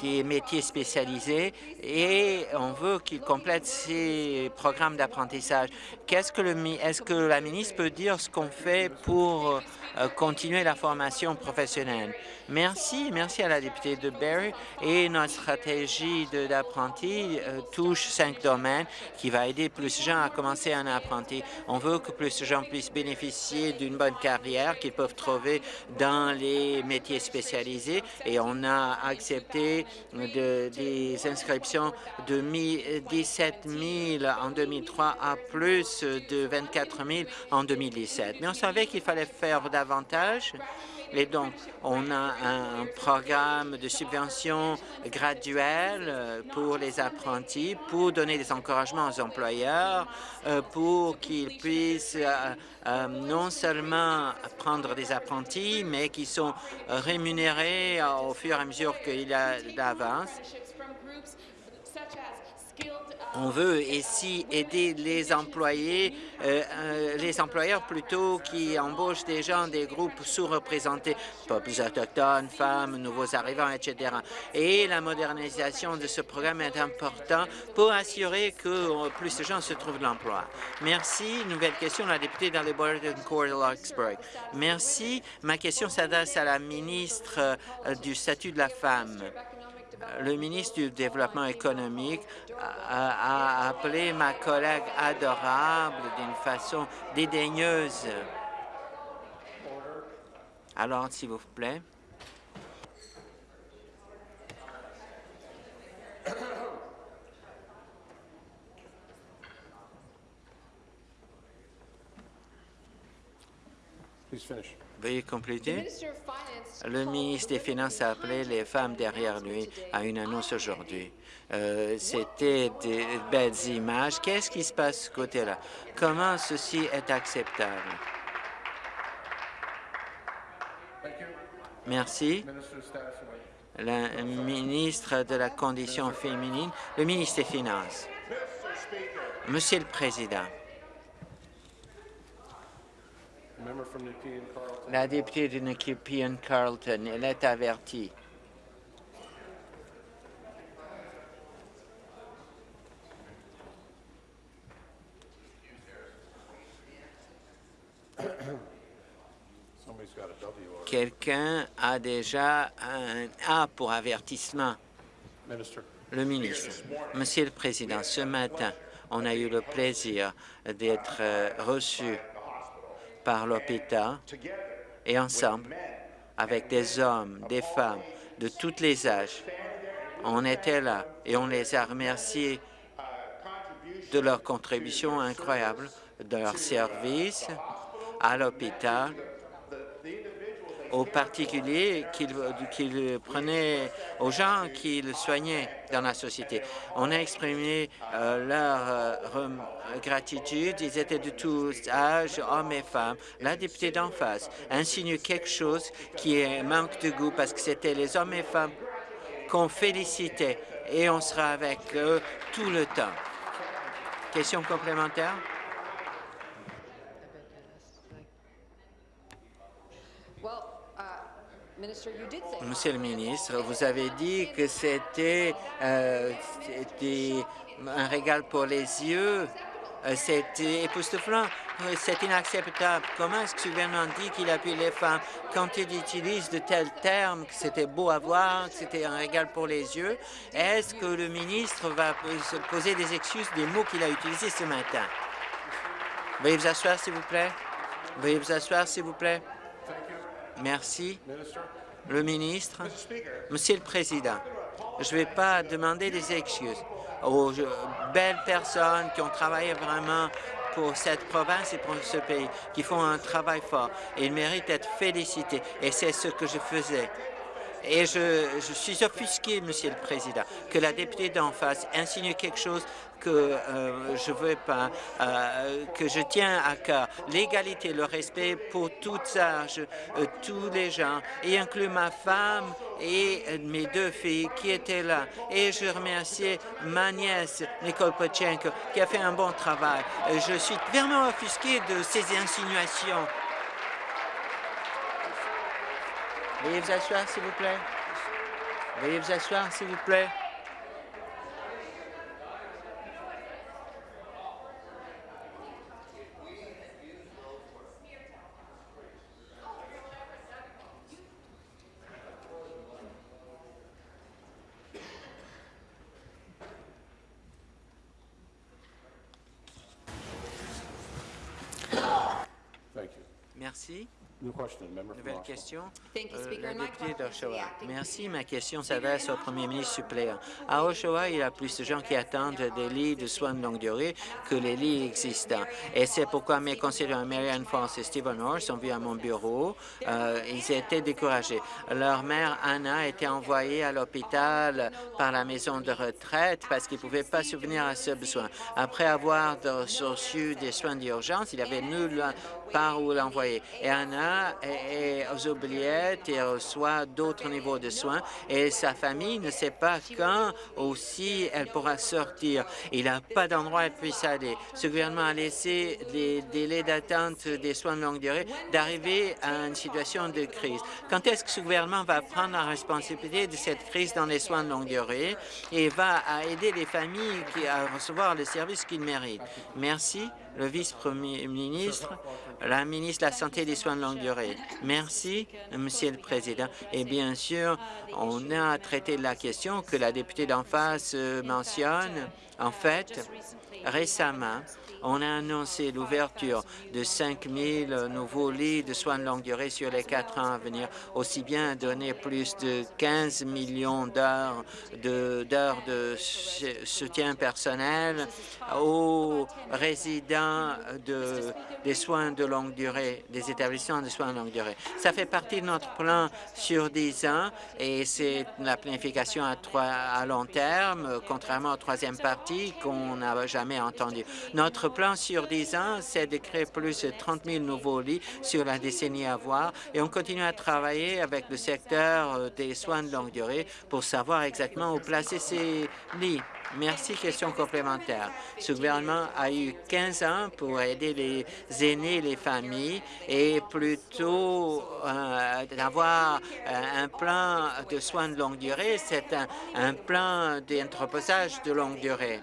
des métiers spécialisés et on veut qu'ils complètent ces programmes d'apprentissage. Qu'est-ce que est-ce que la ministre peut dire ce qu'on fait pour euh, continuer la formation professionnelle? Merci, merci à la députée de Barrie et notre stratégie d'apprentis euh, touche cinq domaines qui va aider plus de gens à commencer un apprenti. On veut que plus de gens puissent bénéficier d'une bonne carrière qu'ils peuvent trouver dans les métiers spécialisés et on a accepté de, des inscriptions de 17 000 en 2003 à plus de 24 000 en 2017. Mais on savait qu'il fallait faire davantage et donc, on a un programme de subvention graduelle euh, pour les apprentis, pour donner des encouragements aux employeurs, euh, pour qu'ils puissent euh, non seulement prendre des apprentis, mais qui sont rémunérés au fur et à mesure qu'il y a d'avance On veut ici aider les employés, euh, euh, les employeurs plutôt qui embauchent des gens des groupes sous-représentés, peuples autochtones, femmes, nouveaux arrivants, etc. Et la modernisation de ce programme est importante pour assurer que plus de gens se trouvent de l'emploi. Merci. Nouvelle question, la députée dans le Border Court Larkspur. Merci. Ma question s'adresse à la ministre euh, du statut de la femme le ministre du Développement économique a, appelé ma collègue adorable d'une façon dédaigneuse. Alors, s'il vous plaît. Please finish. Veuillez compléter. Le ministre des Finances a appelé les femmes derrière lui à une annonce aujourd'hui. Euh, c'était des belles images. Qu'est-ce qui se passe de ce côté-là? Comment ceci est acceptable? Merci. La ministre de la Condition féminine, le ministre des Finances. Monsieur le Président, la députée de Nepean Carlton, elle est avertie. Quelqu'un a déjà un A pour avertissement. Le ministre. Monsieur le Président, ce matin, on a eu le plaisir d'être euh, reçus par l'hôpital et ensemble, avec des hommes, des femmes de tous les âges, on était là et on les a remerciés de leur contribution incroyable, de leur service à l'hôpital aux particuliers qu'il prenait, aux gens qu'il soignait dans la société. On a exprimé euh, leur euh, gratitude. Ils étaient de tous âges, hommes et femmes. La députée d'en face insinue quelque chose qui manque de goût parce que c'était les hommes et femmes qu'on félicitait et on sera avec eux tout le temps. Question complémentaire? Monsieur le ministre, vous avez dit que c'était euh, un régal pour les yeux. Euh, c'était époustouflant. Euh, c'est inacceptable. Comment est-ce que le gouvernement dit qu'il appuie les femmes quand il utilise de tels termes, que c'était beau à voir, que c'était un régal pour les yeux? Est-ce que le ministre va se poser des excuses des mots qu'il a utilisés ce matin? Veuillez vous asseoir, s'il vous plaît. Veuillez vous asseoir, s'il vous plaît. Merci. Le ministre, Monsieur le Président, je ne vais pas demander des excuses aux belles personnes qui ont travaillé vraiment pour cette province et pour ce pays, qui font un travail fort. Ils méritent d'être félicités et c'est ce que je faisais. Et je, je, suis offusqué, Monsieur le Président, que la députée d'en face insinue quelque chose que euh, je veux pas, euh, que je tiens à cœur. L'égalité, le respect pour toutes âges, euh, tous les gens, y inclut ma femme et mes deux filles qui étaient là. Et je remercie ma nièce, Nicole Pochenko, qui a fait un bon travail. Je suis vraiment offusqué de ces insinuations. Veuillez vous asseoir, s'il vous plaît. Veuillez vous asseoir, s'il vous plaît. Merci. Nouvelle question? Euh, Merci. Ma question s'adresse au premier ministre suppléant. À Oshawa, il y a plus de gens qui attendent des lits de soins de longue durée que les lits existants. Et c'est pourquoi mes conseillers, Marianne France et Stephen Orr, sont venus à mon bureau. Euh, ils étaient découragés. Leur mère, Anna, a été envoyée à l'hôpital par la maison de retraite parce qu'il ne pouvaient pas subvenir à ce besoin. Après avoir reçu des soins d'urgence, il avait nul part où l'envoyer. Et Anna va aux oubliettes et reçoit d'autres niveaux de soins et sa famille ne sait pas quand aussi elle pourra sortir. Il n'a pas d'endroit où elle puisse aller. Ce gouvernement a laissé les délais d'attente des soins de longue durée d'arriver à une situation de crise. Quand est-ce que ce gouvernement va prendre la responsabilité de cette crise dans les soins de longue durée et va aider les familles à recevoir les services qu'ils méritent? Merci le vice-premier ministre, la ministre de la Santé et des soins de longue Merci, Monsieur le Président. Et bien sûr, on a traité la question que la députée d'en face euh, mentionne. En fait, récemment, on a annoncé l'ouverture de 5 000 nouveaux lits de soins de longue durée sur les quatre ans à venir, aussi bien donner plus de 15 millions d'heures de, soutien personnel aux résidents de, des soins de longue durée, des établissements de soins de longue durée. Ça fait partie de notre plan sur 10 ans et c'est la planification à, à long terme, contrairement à troisième partie qu'on n'a jamais entendu. Notre plan sur 10 ans, c'est de créer plus de 30 000 nouveaux lits sur la décennie à voir et on continue à travailler avec le secteur euh, des soins de longue durée pour savoir exactement où placer ces lits. Merci. Question complémentaire. Ce gouvernement a eu 15 ans pour aider les aînés et les familles et plutôt euh, d'avoir euh, un plan de soins de longue durée, c'est un plan d'entreposage de longue durée.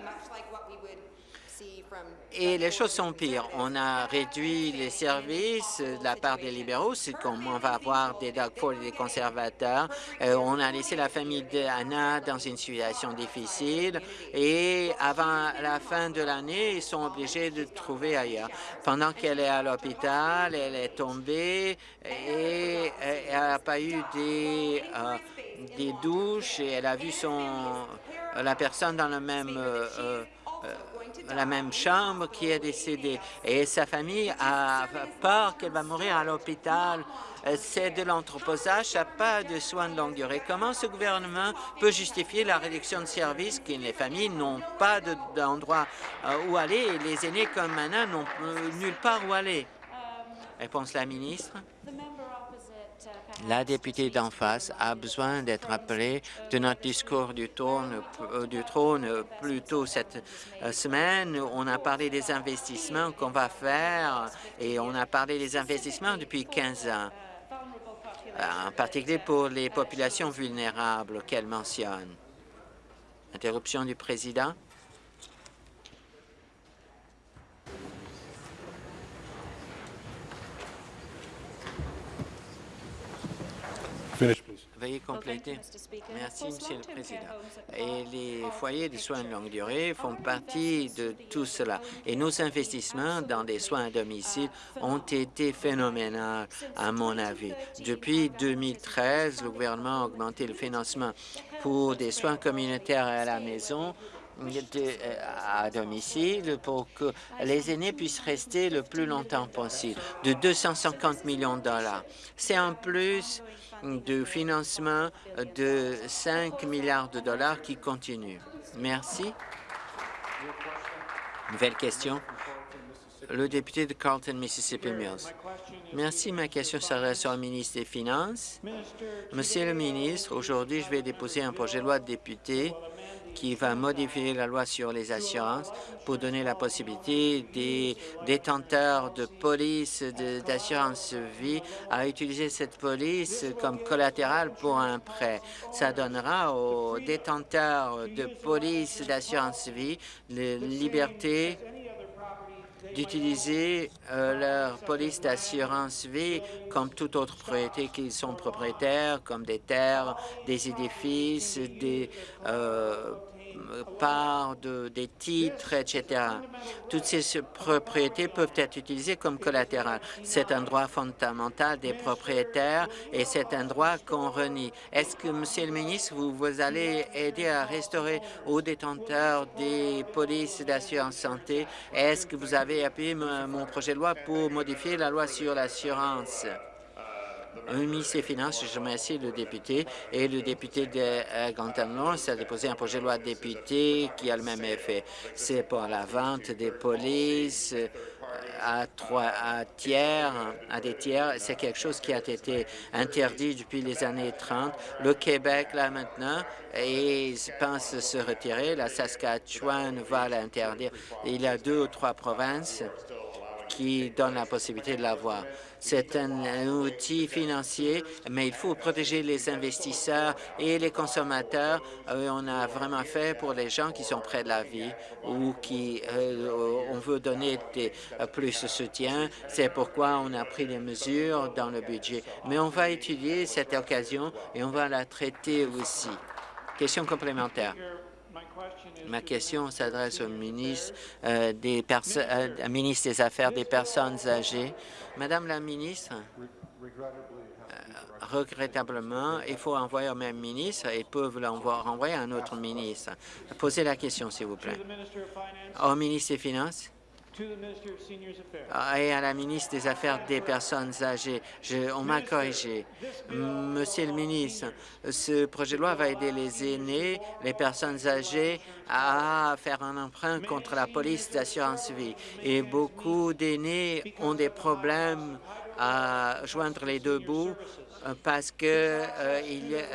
Et les choses sont pires. On a réduit les services de la part des libéraux, c'est comme on va avoir des Doug Ford et des conservateurs. Euh, on a laissé la famille d'Anna dans une situation difficile et avant la fin de l'année, ils sont obligés de trouver ailleurs. Pendant qu'elle est à l'hôpital, elle est tombée et elle n'a pas eu des, euh, des douches et elle a vu son, la personne dans le même... Euh, la même chambre qui est décédée. Et sa famille a peur qu'elle va mourir à l'hôpital. C'est de l'anthroposage, ça pas de soins de longue durée. Comment ce gouvernement peut justifier la réduction de services que les familles n'ont pas d'endroit euh, où aller et les aînés comme maintenant n'ont nulle part où aller? Réponse la ministre. La députée d'en face a besoin d'être appelée de notre discours du, trône, euh, du trône plus tôt cette euh, semaine. On a parlé des investissements qu'on va faire et on a parlé des investissements depuis 15 ans, en particulier pour les populations vulnérables qu'elle mentionne. Interruption du président. Veuillez compléter. Merci, Monsieur le Président. Et les foyers de soins de longue durée font partie de tout cela. Et nos investissements dans des soins à domicile ont été phénoménaux, à mon avis. Depuis 2013, le gouvernement a augmenté le financement pour des soins communautaires à la maison à domicile pour que les aînés puissent rester le plus longtemps possible, de 250 millions de dollars. C'est en plus de financement de 5 milliards de dollars qui continue. Merci. Nouvelle question. Le député de Carlton, Mississippi Mills. Merci. Ma question s'adresse au ministre des Finances. Monsieur le ministre, aujourd'hui, je vais déposer un projet de loi de député qui va modifier la loi sur les assurances pour donner la possibilité des détenteurs de police d'assurance vie à utiliser cette police comme collatéral pour un prêt. Ça donnera aux détenteurs de police d'assurance vie la liberté d'utiliser euh, leur police d'assurance vie comme toute autre propriété qu'ils sont propriétaires, comme des terres, des édifices, des euh, parts, de, des titres, etc. Toutes ces propriétés peuvent être utilisées comme collatéral. C'est un droit fondamental des propriétaires et c'est un droit qu'on renie. Est-ce que, Monsieur le ministre, vous, vous allez aider à restaurer aux détenteurs des polices d'assurance santé? Est-ce que vous avez appuyé mon projet de loi pour modifier la loi sur l'assurance? Un ministre des Finances, je remercie le député, et le député de euh, Guantanamo a déposé un projet de loi de député qui a le même effet. C'est pour la vente des polices euh, à, trois, à, tiers, à des tiers. C'est quelque chose qui a été interdit depuis les années 30. Le Québec, là, maintenant, et pense se retirer. La Saskatchewan va l'interdire. Il y a deux ou trois provinces qui donnent la possibilité de l'avoir. C'est un outil financier, mais il faut protéger les investisseurs et les consommateurs. Euh, on a vraiment fait pour les gens qui sont près de la vie ou qui euh, on veut donner euh, plus de soutien. C'est pourquoi on a pris des mesures dans le budget. Mais on va étudier cette occasion et on va la traiter aussi. Question complémentaire. Ma question s'adresse au ministre, euh, des euh, ministre des Affaires des personnes âgées. Madame la ministre, euh, regrettablement, il faut envoyer au même ministre et peuvent l'envoyer à un autre ministre. Posez la question, s'il vous plaît. Au ministre des Finances et à la ministre des Affaires des personnes âgées. on m'a corrigé. Monsieur le ministre, ce projet de loi va aider les aînés, les personnes âgées à faire un emprunt contre la police d'assurance vie. Et beaucoup d'aînés ont des problèmes à joindre les deux bouts parce que euh,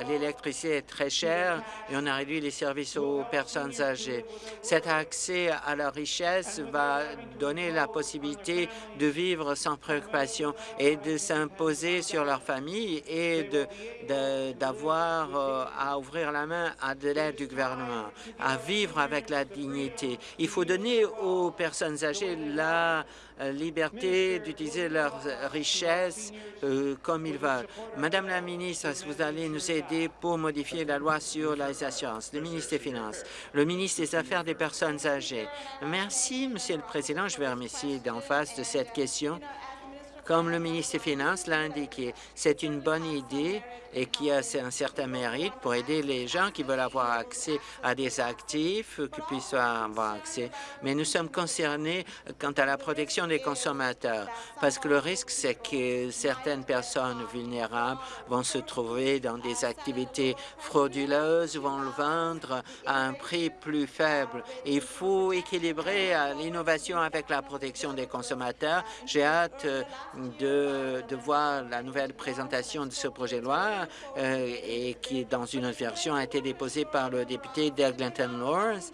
l'électricité est très chère et on a réduit les services aux personnes âgées. Cet accès à la richesse va donner la possibilité de vivre sans préoccupation et de s'imposer sur leur famille et d'avoir euh, à ouvrir la main à de l'aide du gouvernement, à vivre avec la dignité. Il faut donner aux personnes âgées la euh, liberté d'utiliser leurs richesses euh, comme ils veulent. Madame la ministre, vous allez nous aider pour modifier la loi sur les assurances. Le ministre des Finances, le ministre des Affaires des personnes âgées. Merci, Monsieur le Président. Je vais remercier d'en face de cette question. Comme le ministre des Finances l'a indiqué, c'est une bonne idée et qui a un certain mérite pour aider les gens qui veulent avoir accès à des actifs, qui puissent avoir accès. Mais nous sommes concernés quant à la protection des consommateurs, parce que le risque, c'est que certaines personnes vulnérables vont se trouver dans des activités frauduleuses, vont le vendre à un prix plus faible. Il faut équilibrer l'innovation avec la protection des consommateurs. J'ai hâte de, voir la nouvelle présentation de ce projet de loi euh, et qui, dans une autre version, a été déposée par le député d'Eglinton Lawrence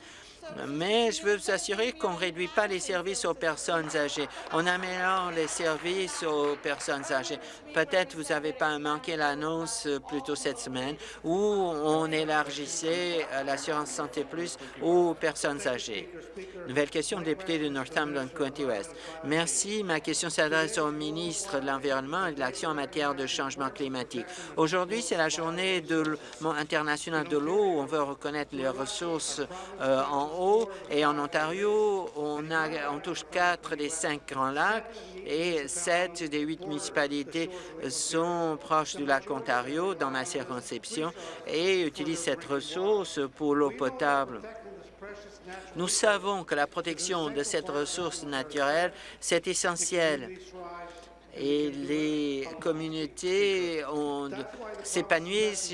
mais je veux vous assurer qu'on ne réduit pas les services aux personnes âgées. On améliore les services aux personnes âgées. Peut-être vous n'avez pas manqué l'annonce euh, plus tôt cette semaine où on élargissait euh, l'assurance santé plus aux personnes âgées. Nouvelle question, député de Northampton County West. Merci. Ma question s'adresse au ministre de l'Environnement et de l'Action en matière de changement climatique. Aujourd'hui, c'est la journée de, internationale de l'eau. On veut reconnaître les ressources euh, en et en Ontario, on, on touche quatre des cinq grands lacs et sept des huit municipalités sont proches du lac Ontario dans ma circonscription et utilisent cette ressource pour l'eau potable. Nous savons que la protection de cette ressource naturelle, c'est essentiel et les communautés s'épanouissent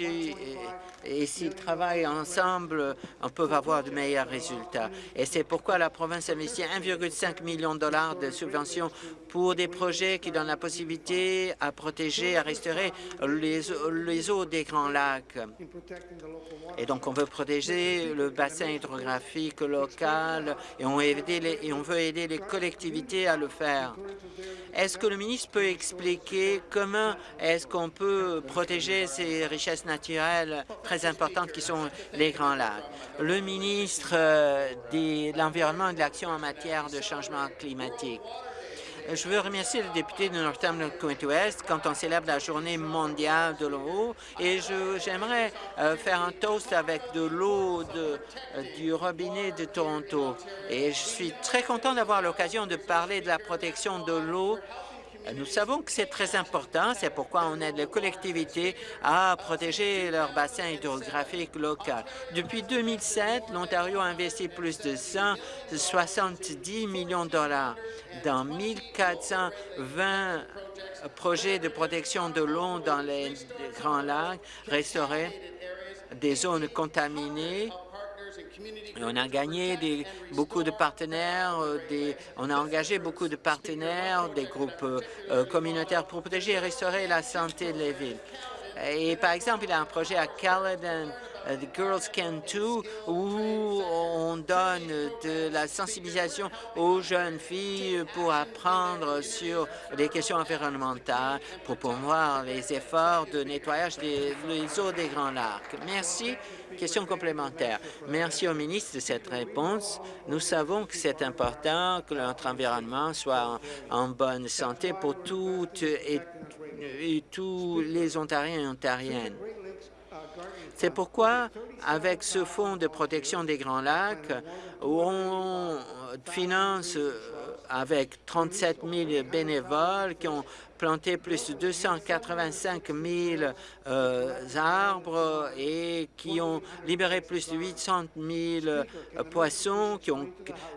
et s'ils travaillent ensemble, on peut avoir de meilleurs résultats. Et c'est pourquoi la province investit 1,5 million de dollars de subventions pour des projets qui donnent la possibilité à protéger, à restaurer les, eaux des Grands Lacs. Et donc, on veut protéger le bassin hydrographique local et on, et on veut aider les collectivités à le faire. Est-ce que le ministre peut expliquer comment est-ce qu'on peut protéger ces richesses naturelles très importantes qui sont les Grands Lacs? Le ministre euh, de l'Environnement et de l'Action en matière de changement climatique. Je veux remercier le député de West quand on célèbre la journée mondiale de l'eau et j'aimerais euh, faire un toast avec de l'eau euh, du robinet de Toronto. Et je suis très content d'avoir l'occasion de parler de la protection de l'eau nous savons que c'est très important, c'est pourquoi on aide les collectivités à protéger leur bassin hydrographique local. Depuis 2007, l'Ontario a investi plus de 170 millions de dollars dans 1420 projets de protection de l'eau dans les Grands Lacs, restaurer des zones contaminées on a gagné beaucoup de partenaires, euh, on a engagé beaucoup de partenaires, des groupes euh, communautaires pour protéger et restaurer la santé des villes. Et par exemple, il y a un projet à Caledon euh, The Girls Can Too, où on donne de la sensibilisation aux jeunes filles pour apprendre sur les questions environnementales, pour promouvoir les efforts de nettoyage des, eaux des Grands Lacs. Merci. Question complémentaire. Merci au ministre de cette réponse. Nous savons que c'est important que notre environnement soit en, bonne santé pour toutes et tous les Ontariens et Ontariennes. C'est pourquoi, avec ce fonds de protection des Grands Lacs, on finance euh, avec 37 000 bénévoles qui ont planté plus de 285 000 euh, arbres et qui ont libéré plus de 800 000 euh, poissons, qui ont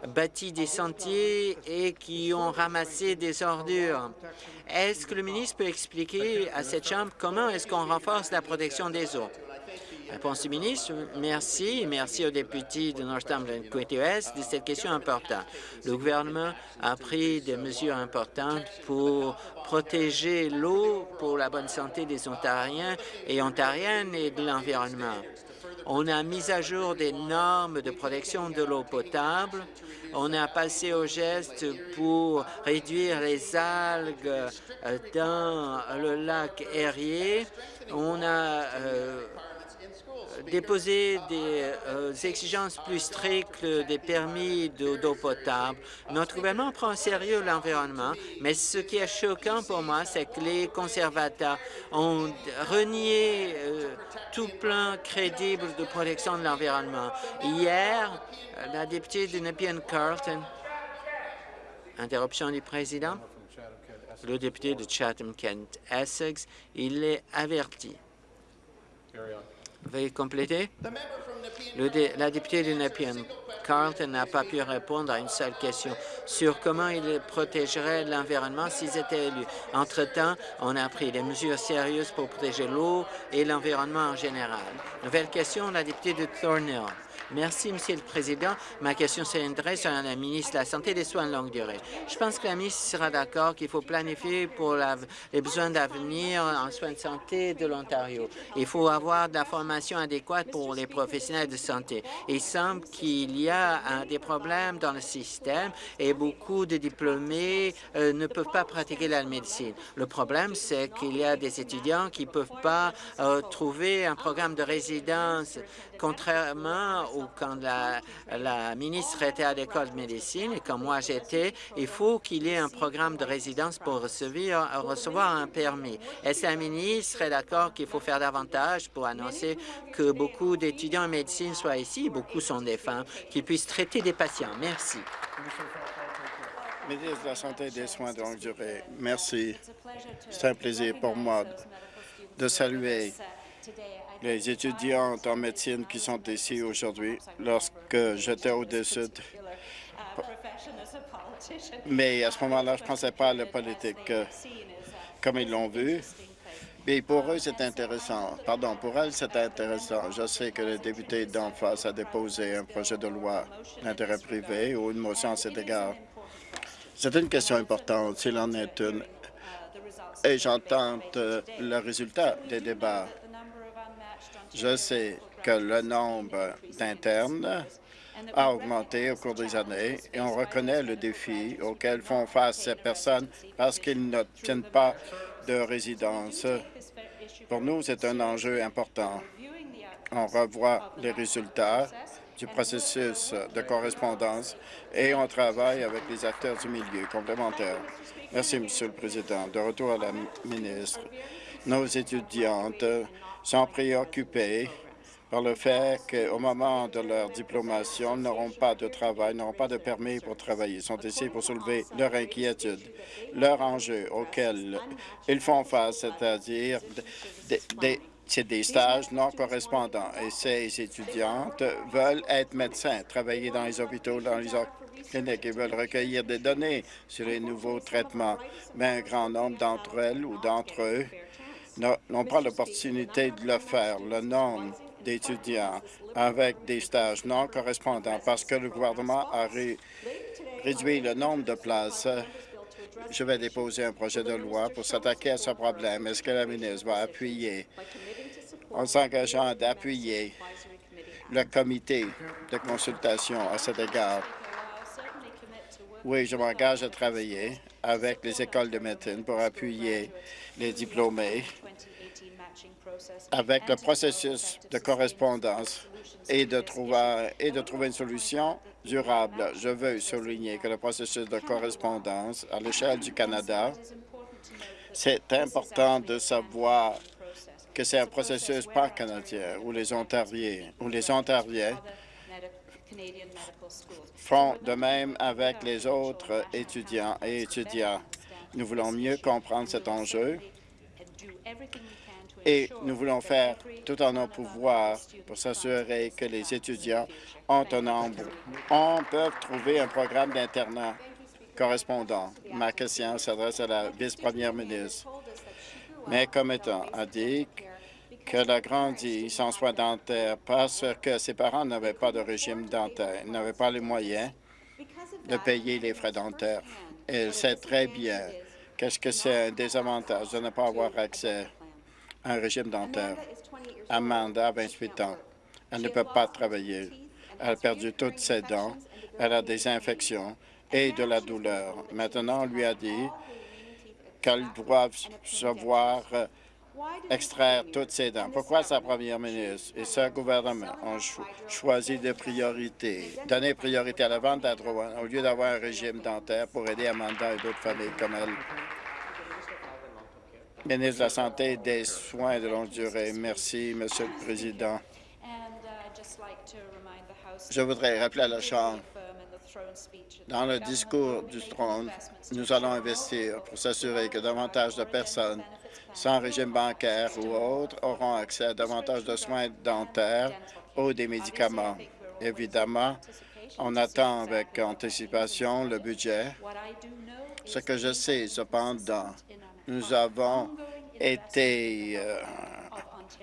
bâti des sentiers et qui ont ramassé des ordures. Est-ce que le ministre peut expliquer à cette Chambre comment est-ce qu'on renforce la protection des eaux? Réponse du ministre. Merci. Merci aux députés de Northumberland Quinte-Ouest de cette question importante. Le gouvernement a pris des mesures importantes pour protéger l'eau pour la bonne santé des Ontariens et Ontariennes et de l'environnement. On a mis à jour des normes de protection de l'eau potable. On a passé au geste pour réduire les algues euh, dans le lac Erie. On a euh, déposer des euh, exigences plus strictes des permis d'eau potable. Notre gouvernement prend en sérieux l'environnement, mais ce qui est choquant pour moi, c'est que les conservateurs ont renié euh, tout plan crédible de protection de l'environnement. Hier, la députée de Nepean Carlton, interruption du président, le député de Chatham-Kent Essex, il est averti. Veuillez compléter. la députée de Nepean Carlton n'a pas pu répondre à une seule question sur comment il protégerait l'environnement s'ils étaient élus. Entre-temps, on a pris des mesures sérieuses pour protéger l'eau et l'environnement en général. Nouvelle question, la députée de Thornhill. Merci, Monsieur le Président. Ma question s'adresse à la ministre de la Santé et des Soins de longue durée. Je pense que la ministre sera d'accord qu'il faut planifier pour les besoins d'avenir en soins de santé de l'Ontario. Il faut avoir de la formation adéquate pour les professionnels de santé. Il semble qu'il y a des problèmes dans le système et beaucoup de diplômés euh, ne peuvent pas pratiquer la médecine. Le problème, c'est qu'il y a des étudiants qui ne peuvent pas euh, trouver un programme de résidence, contrairement au quand la, ministre était à l'école de médecine et quand moi j'étais, il faut qu'il y ait un programme de résidence pour recevoir, un permis. Est-ce la ministre est d'accord qu'il faut faire davantage pour annoncer que beaucoup d'étudiants en médecine soient ici, beaucoup sont des femmes, qui puissent traiter des patients? Merci. Ministre de la Santé des Soins de longue durée, merci. C'est un plaisir pour moi de saluer les étudiantes en médecine qui sont ici aujourd'hui. Lorsque j'étais au-dessus, mais à ce moment-là, je ne pensais pas à la politique euh, comme ils l'ont vu. Mais pour eux, c'est intéressant. Pardon, pour elles, c'est intéressant. Je sais que le député d'en face a déposé un projet de loi d'intérêt privé ou une motion à cet égard. C'est une question importante, s'il en est une. Et j'entends euh, le résultat des débats. Je sais que le nombre d'internes a augmenté au cours des années et on reconnaît le défi auquel font face ces personnes parce qu'ils n'obtiennent pas de résidence. Pour nous, c'est un enjeu important. On revoit les résultats du processus de correspondance et on travaille avec les acteurs du milieu complémentaires. Merci, Monsieur le Président. De retour à la ministre, nos étudiantes sont préoccupés par le fait qu'au moment de leur diplomation, ils n'auront pas de travail, n'auront pas de permis pour travailler. Ils sont ici pour soulever leur inquiétude, leur enjeu auquel ils font face, c'est-à-dire des, des stages non correspondants. Et ces étudiantes veulent être médecins, travailler dans les hôpitaux, dans les cliniques et veulent recueillir des données sur les nouveaux traitements. Mais un grand nombre d'entre elles ou d'entre eux n'ont pas l'opportunité de le faire. Le nombre d'étudiants avec des stages non correspondants parce que le gouvernement a réduit le nombre de places. Je vais déposer un projet de loi pour s'attaquer à ce problème. Est-ce que la ministre va appuyer, en s'engageant d'appuyer le comité de consultation à cet égard? Oui, je m'engage à travailler avec les écoles de médecine pour appuyer les diplômés avec le processus de correspondance et de, trouver, une solution durable. Je veux souligner que le processus de correspondance à l'échelle du Canada, c'est important de savoir que c'est un processus pan-canadien les Ontariens, où les Ontariens font de même avec les autres étudiants et étudiants. Nous voulons mieux comprendre cet enjeu et nous voulons faire tout en nos pouvoirs pour s'assurer que les étudiants ont un nombre. On peut trouver un programme d'internat correspondant. Ma question s'adresse à la vice-première ministre. Mais comme étant a dit qu'elle a grandi sans soins dentaires parce que ses parents n'avaient pas de régime dentaire, n'avaient pas les moyens de payer les frais dentaires. Elle sait très bien qu'est-ce que c'est un désavantage de ne pas avoir accès un régime dentaire? Amanda a 28 ans. Elle ne peut pas travailler. Elle a perdu toutes ses dents. Elle a des infections et de la douleur. Maintenant, on lui a dit qu'elle doit se voir extraire toutes ses dents. Pourquoi sa première ministre et ce gouvernement ont choisi de priorité, donner priorité à la vente d'adroit au lieu d'avoir un régime dentaire pour aider Amanda et d'autres familles comme elle? Ministre de la Santé et des Soins de longue durée. Merci, Monsieur le Président. Je voudrais rappeler à la Chambre, dans le discours du trône, nous allons investir pour s'assurer que davantage de personnes sans régime bancaire ou autre auront accès à davantage de soins dentaires ou des médicaments. Évidemment, on attend avec anticipation le budget. Ce que je sais, cependant, nous avons été, euh,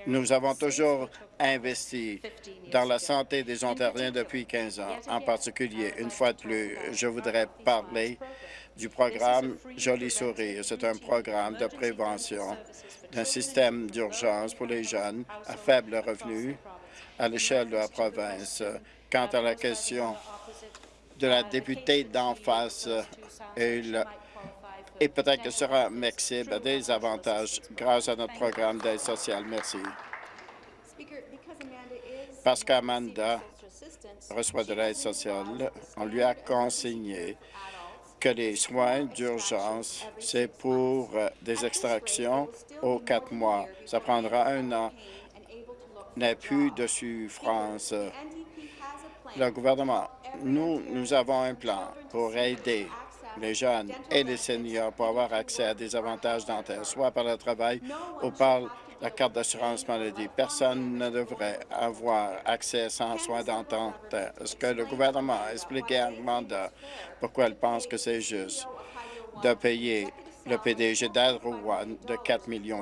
nous avons toujours investi dans la santé des Ontariens depuis 15 ans. En particulier, une fois de plus, je voudrais parler du programme Joli Sourire. C'est un programme de prévention d'un système d'urgence pour les jeunes à faible revenu à l'échelle de la province. Quant à la question de la députée d'en face, elle et peut-être que sera Mexibe des avantages grâce à notre programme d'aide sociale. Merci. Parce qu'Amanda reçoit de l'aide sociale, on lui a consigné que les soins d'urgence, c'est pour euh, des extractions aux quatre mois. Ça prendra un an. N'a plus de souffrance. Le gouvernement, nous, nous avons un plan pour aider les jeunes et les seniors pour avoir accès à des avantages dentaires, soit par le travail ou par la carte d'assurance maladie. Personne ne devrait avoir accès sans soins dentaires. Est-ce que le gouvernement a expliqué à Amanda pourquoi elle pense que c'est juste de payer le PDG d'Adrouane de 4,5 millions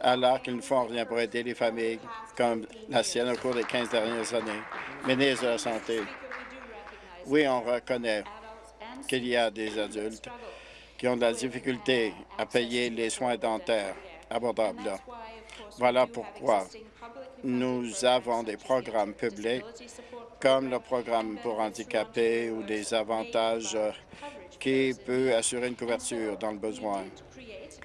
alors qu'ils ne font rien pour aider les familles comme la sienne au cours des 15 dernières années. Ministre de la Santé, oui, on reconnaît qu'il y a des adultes qui ont de la difficulté à payer les soins dentaires Voilà pourquoi nous avons des programmes publics comme le programme pour handicapés ou des avantages qui peuvent assurer une couverture dans le besoin.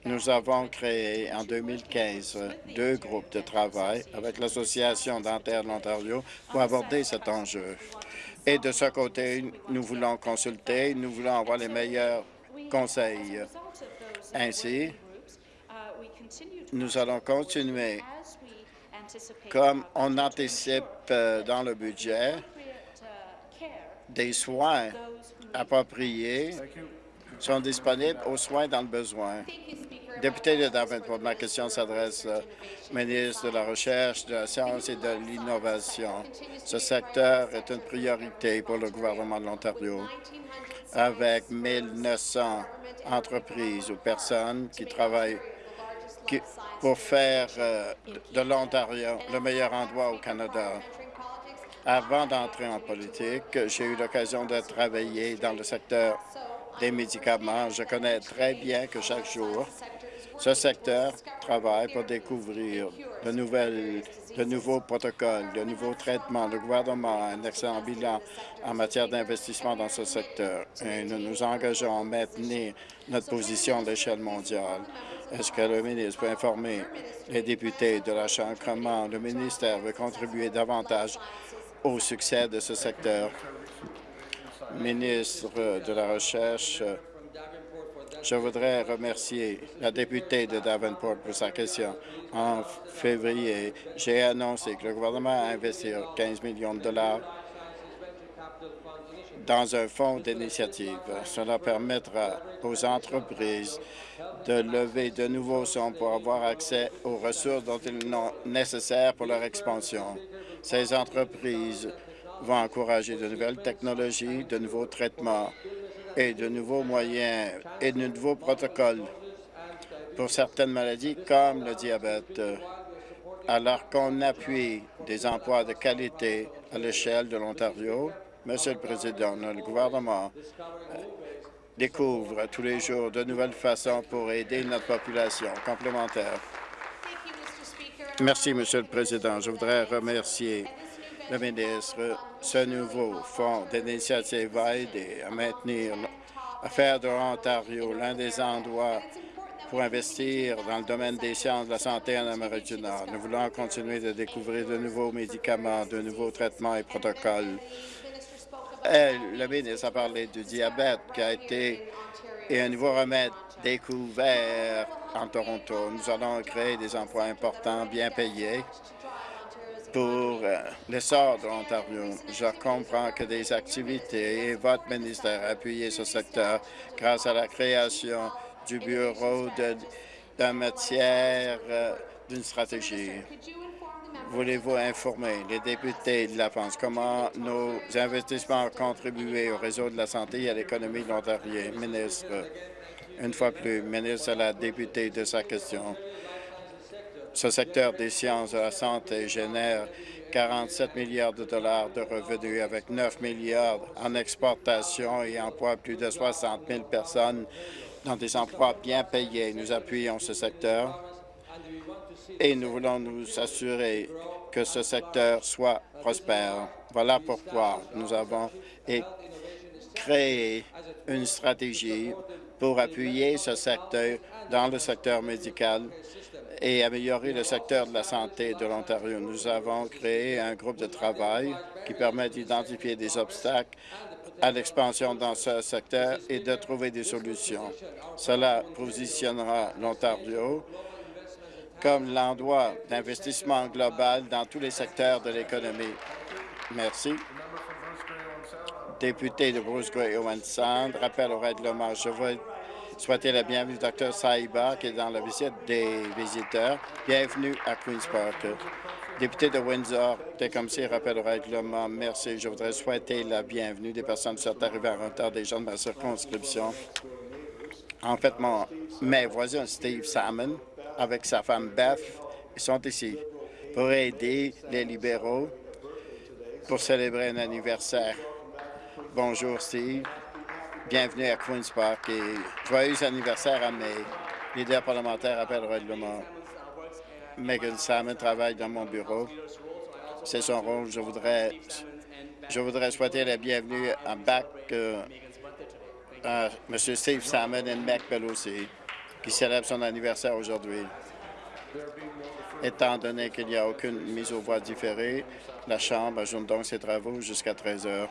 Nous avons créé en 2015 deux groupes de travail avec l'Association dentaire de l'Ontario pour aborder cet enjeu. Et de ce côté, nous voulons consulter, nous voulons avoir les meilleurs conseils. Ainsi, nous allons continuer comme on anticipe euh, dans le budget des soins appropriés sont disponibles aux soins dans le besoin. Député de Davenport, ma question s'adresse au ministre de la Recherche, de la Science et de l'Innovation. Ce secteur est une priorité pour le gouvernement de l'Ontario, avec 1 900 entreprises ou personnes qui travaillent pour faire euh, de l'Ontario le meilleur endroit au Canada. Avant d'entrer en politique, j'ai eu l'occasion de travailler dans le secteur des médicaments. Je connais très bien que chaque jour, ce secteur travaille pour découvrir de, nouvelles, de nouveaux protocoles, de nouveaux traitements. Le gouvernement a un excellent bilan en matière d'investissement dans ce secteur et nous nous engageons à maintenir notre position à l'échelle mondiale. Est-ce que le ministre peut informer les députés de la Chambre comment le ministère veut contribuer davantage au succès de ce secteur? Ministre de la Recherche, je voudrais remercier la députée de Davenport pour sa question. En février, j'ai annoncé que le gouvernement a investi 15 millions de dollars dans un fonds d'initiative. Cela permettra aux entreprises de lever de nouveaux fonds pour avoir accès aux ressources dont ils ont nécessaires pour leur expansion. Ces entreprises vont encourager de nouvelles technologies, de nouveaux traitements et de nouveaux moyens et de nouveaux protocoles pour certaines maladies comme le diabète, alors qu'on appuie des emplois de qualité à l'échelle de l'Ontario. Monsieur le Président, le gouvernement découvre tous les jours de nouvelles façons pour aider notre population complémentaire. Merci, Monsieur le Président. Je voudrais remercier le ministre. Ce nouveau fonds d'initiative va aider à maintenir, à faire de l'Ontario l'un des endroits pour investir dans le domaine des sciences de la santé en Amérique du Nord. Nous voulons continuer de découvrir de nouveaux médicaments, de nouveaux traitements et protocoles. Le ministre a parlé du diabète qui a été et un nouveau remède découvert en Toronto. Nous allons créer des emplois importants, bien payés, pour euh, l'essor de l'Ontario. Je comprends que des activités et votre ministère a appuyé ce secteur grâce à la création du bureau de, de matière euh, d'une stratégie. Voulez-vous informer les députés de la France? Comment nos investissements ont contribué au réseau de la santé et à l'économie de l'Ontario? Ministre, une fois plus, ministre à la députée de sa question. Ce secteur des sciences de la santé génère 47 milliards de dollars de revenus avec 9 milliards en exportation et emploie plus de 60 000 personnes dans des emplois bien payés. Nous appuyons ce secteur et nous voulons nous assurer que ce secteur soit prospère. Voilà pourquoi nous avons créé une stratégie pour appuyer ce secteur dans le secteur médical et améliorer le secteur de la santé de l'Ontario. Nous avons créé un groupe de travail qui permet d'identifier des obstacles à l'expansion dans ce secteur et de trouver des solutions. Cela positionnera l'Ontario comme l'endroit d'investissement global dans tous les secteurs de l'économie. Merci. Député de Bruce Gray Owen Sound, rappel au règlement. Je veux souhaiter la bienvenue au Dr Saiba, qui est dans la visite des visiteurs. Bienvenue à Queen's Park. Député de Windsor, si rappel au règlement. Merci. Je voudrais souhaiter la bienvenue des personnes qui sont arrivées en retard, des gens de ma circonscription. En fait, mon, mes voisins, Steve Salmon, avec sa femme Beth, sont ici pour aider les libéraux pour célébrer un anniversaire. Bonjour, Steve. Bienvenue à Queen's Park et joyeux anniversaire à mes leaders parlementaires appel au règlement. Megan Salmon travaille dans mon bureau. C'est son rôle. Je voudrais, je voudrais souhaiter la bienvenue à Bac, euh, à M. Steve Salmon et Mac Pelosi, qui célèbre son anniversaire aujourd'hui. Étant donné qu'il n'y a aucune mise aux voix différée, la Chambre ajoute donc ses travaux jusqu'à 13 heures.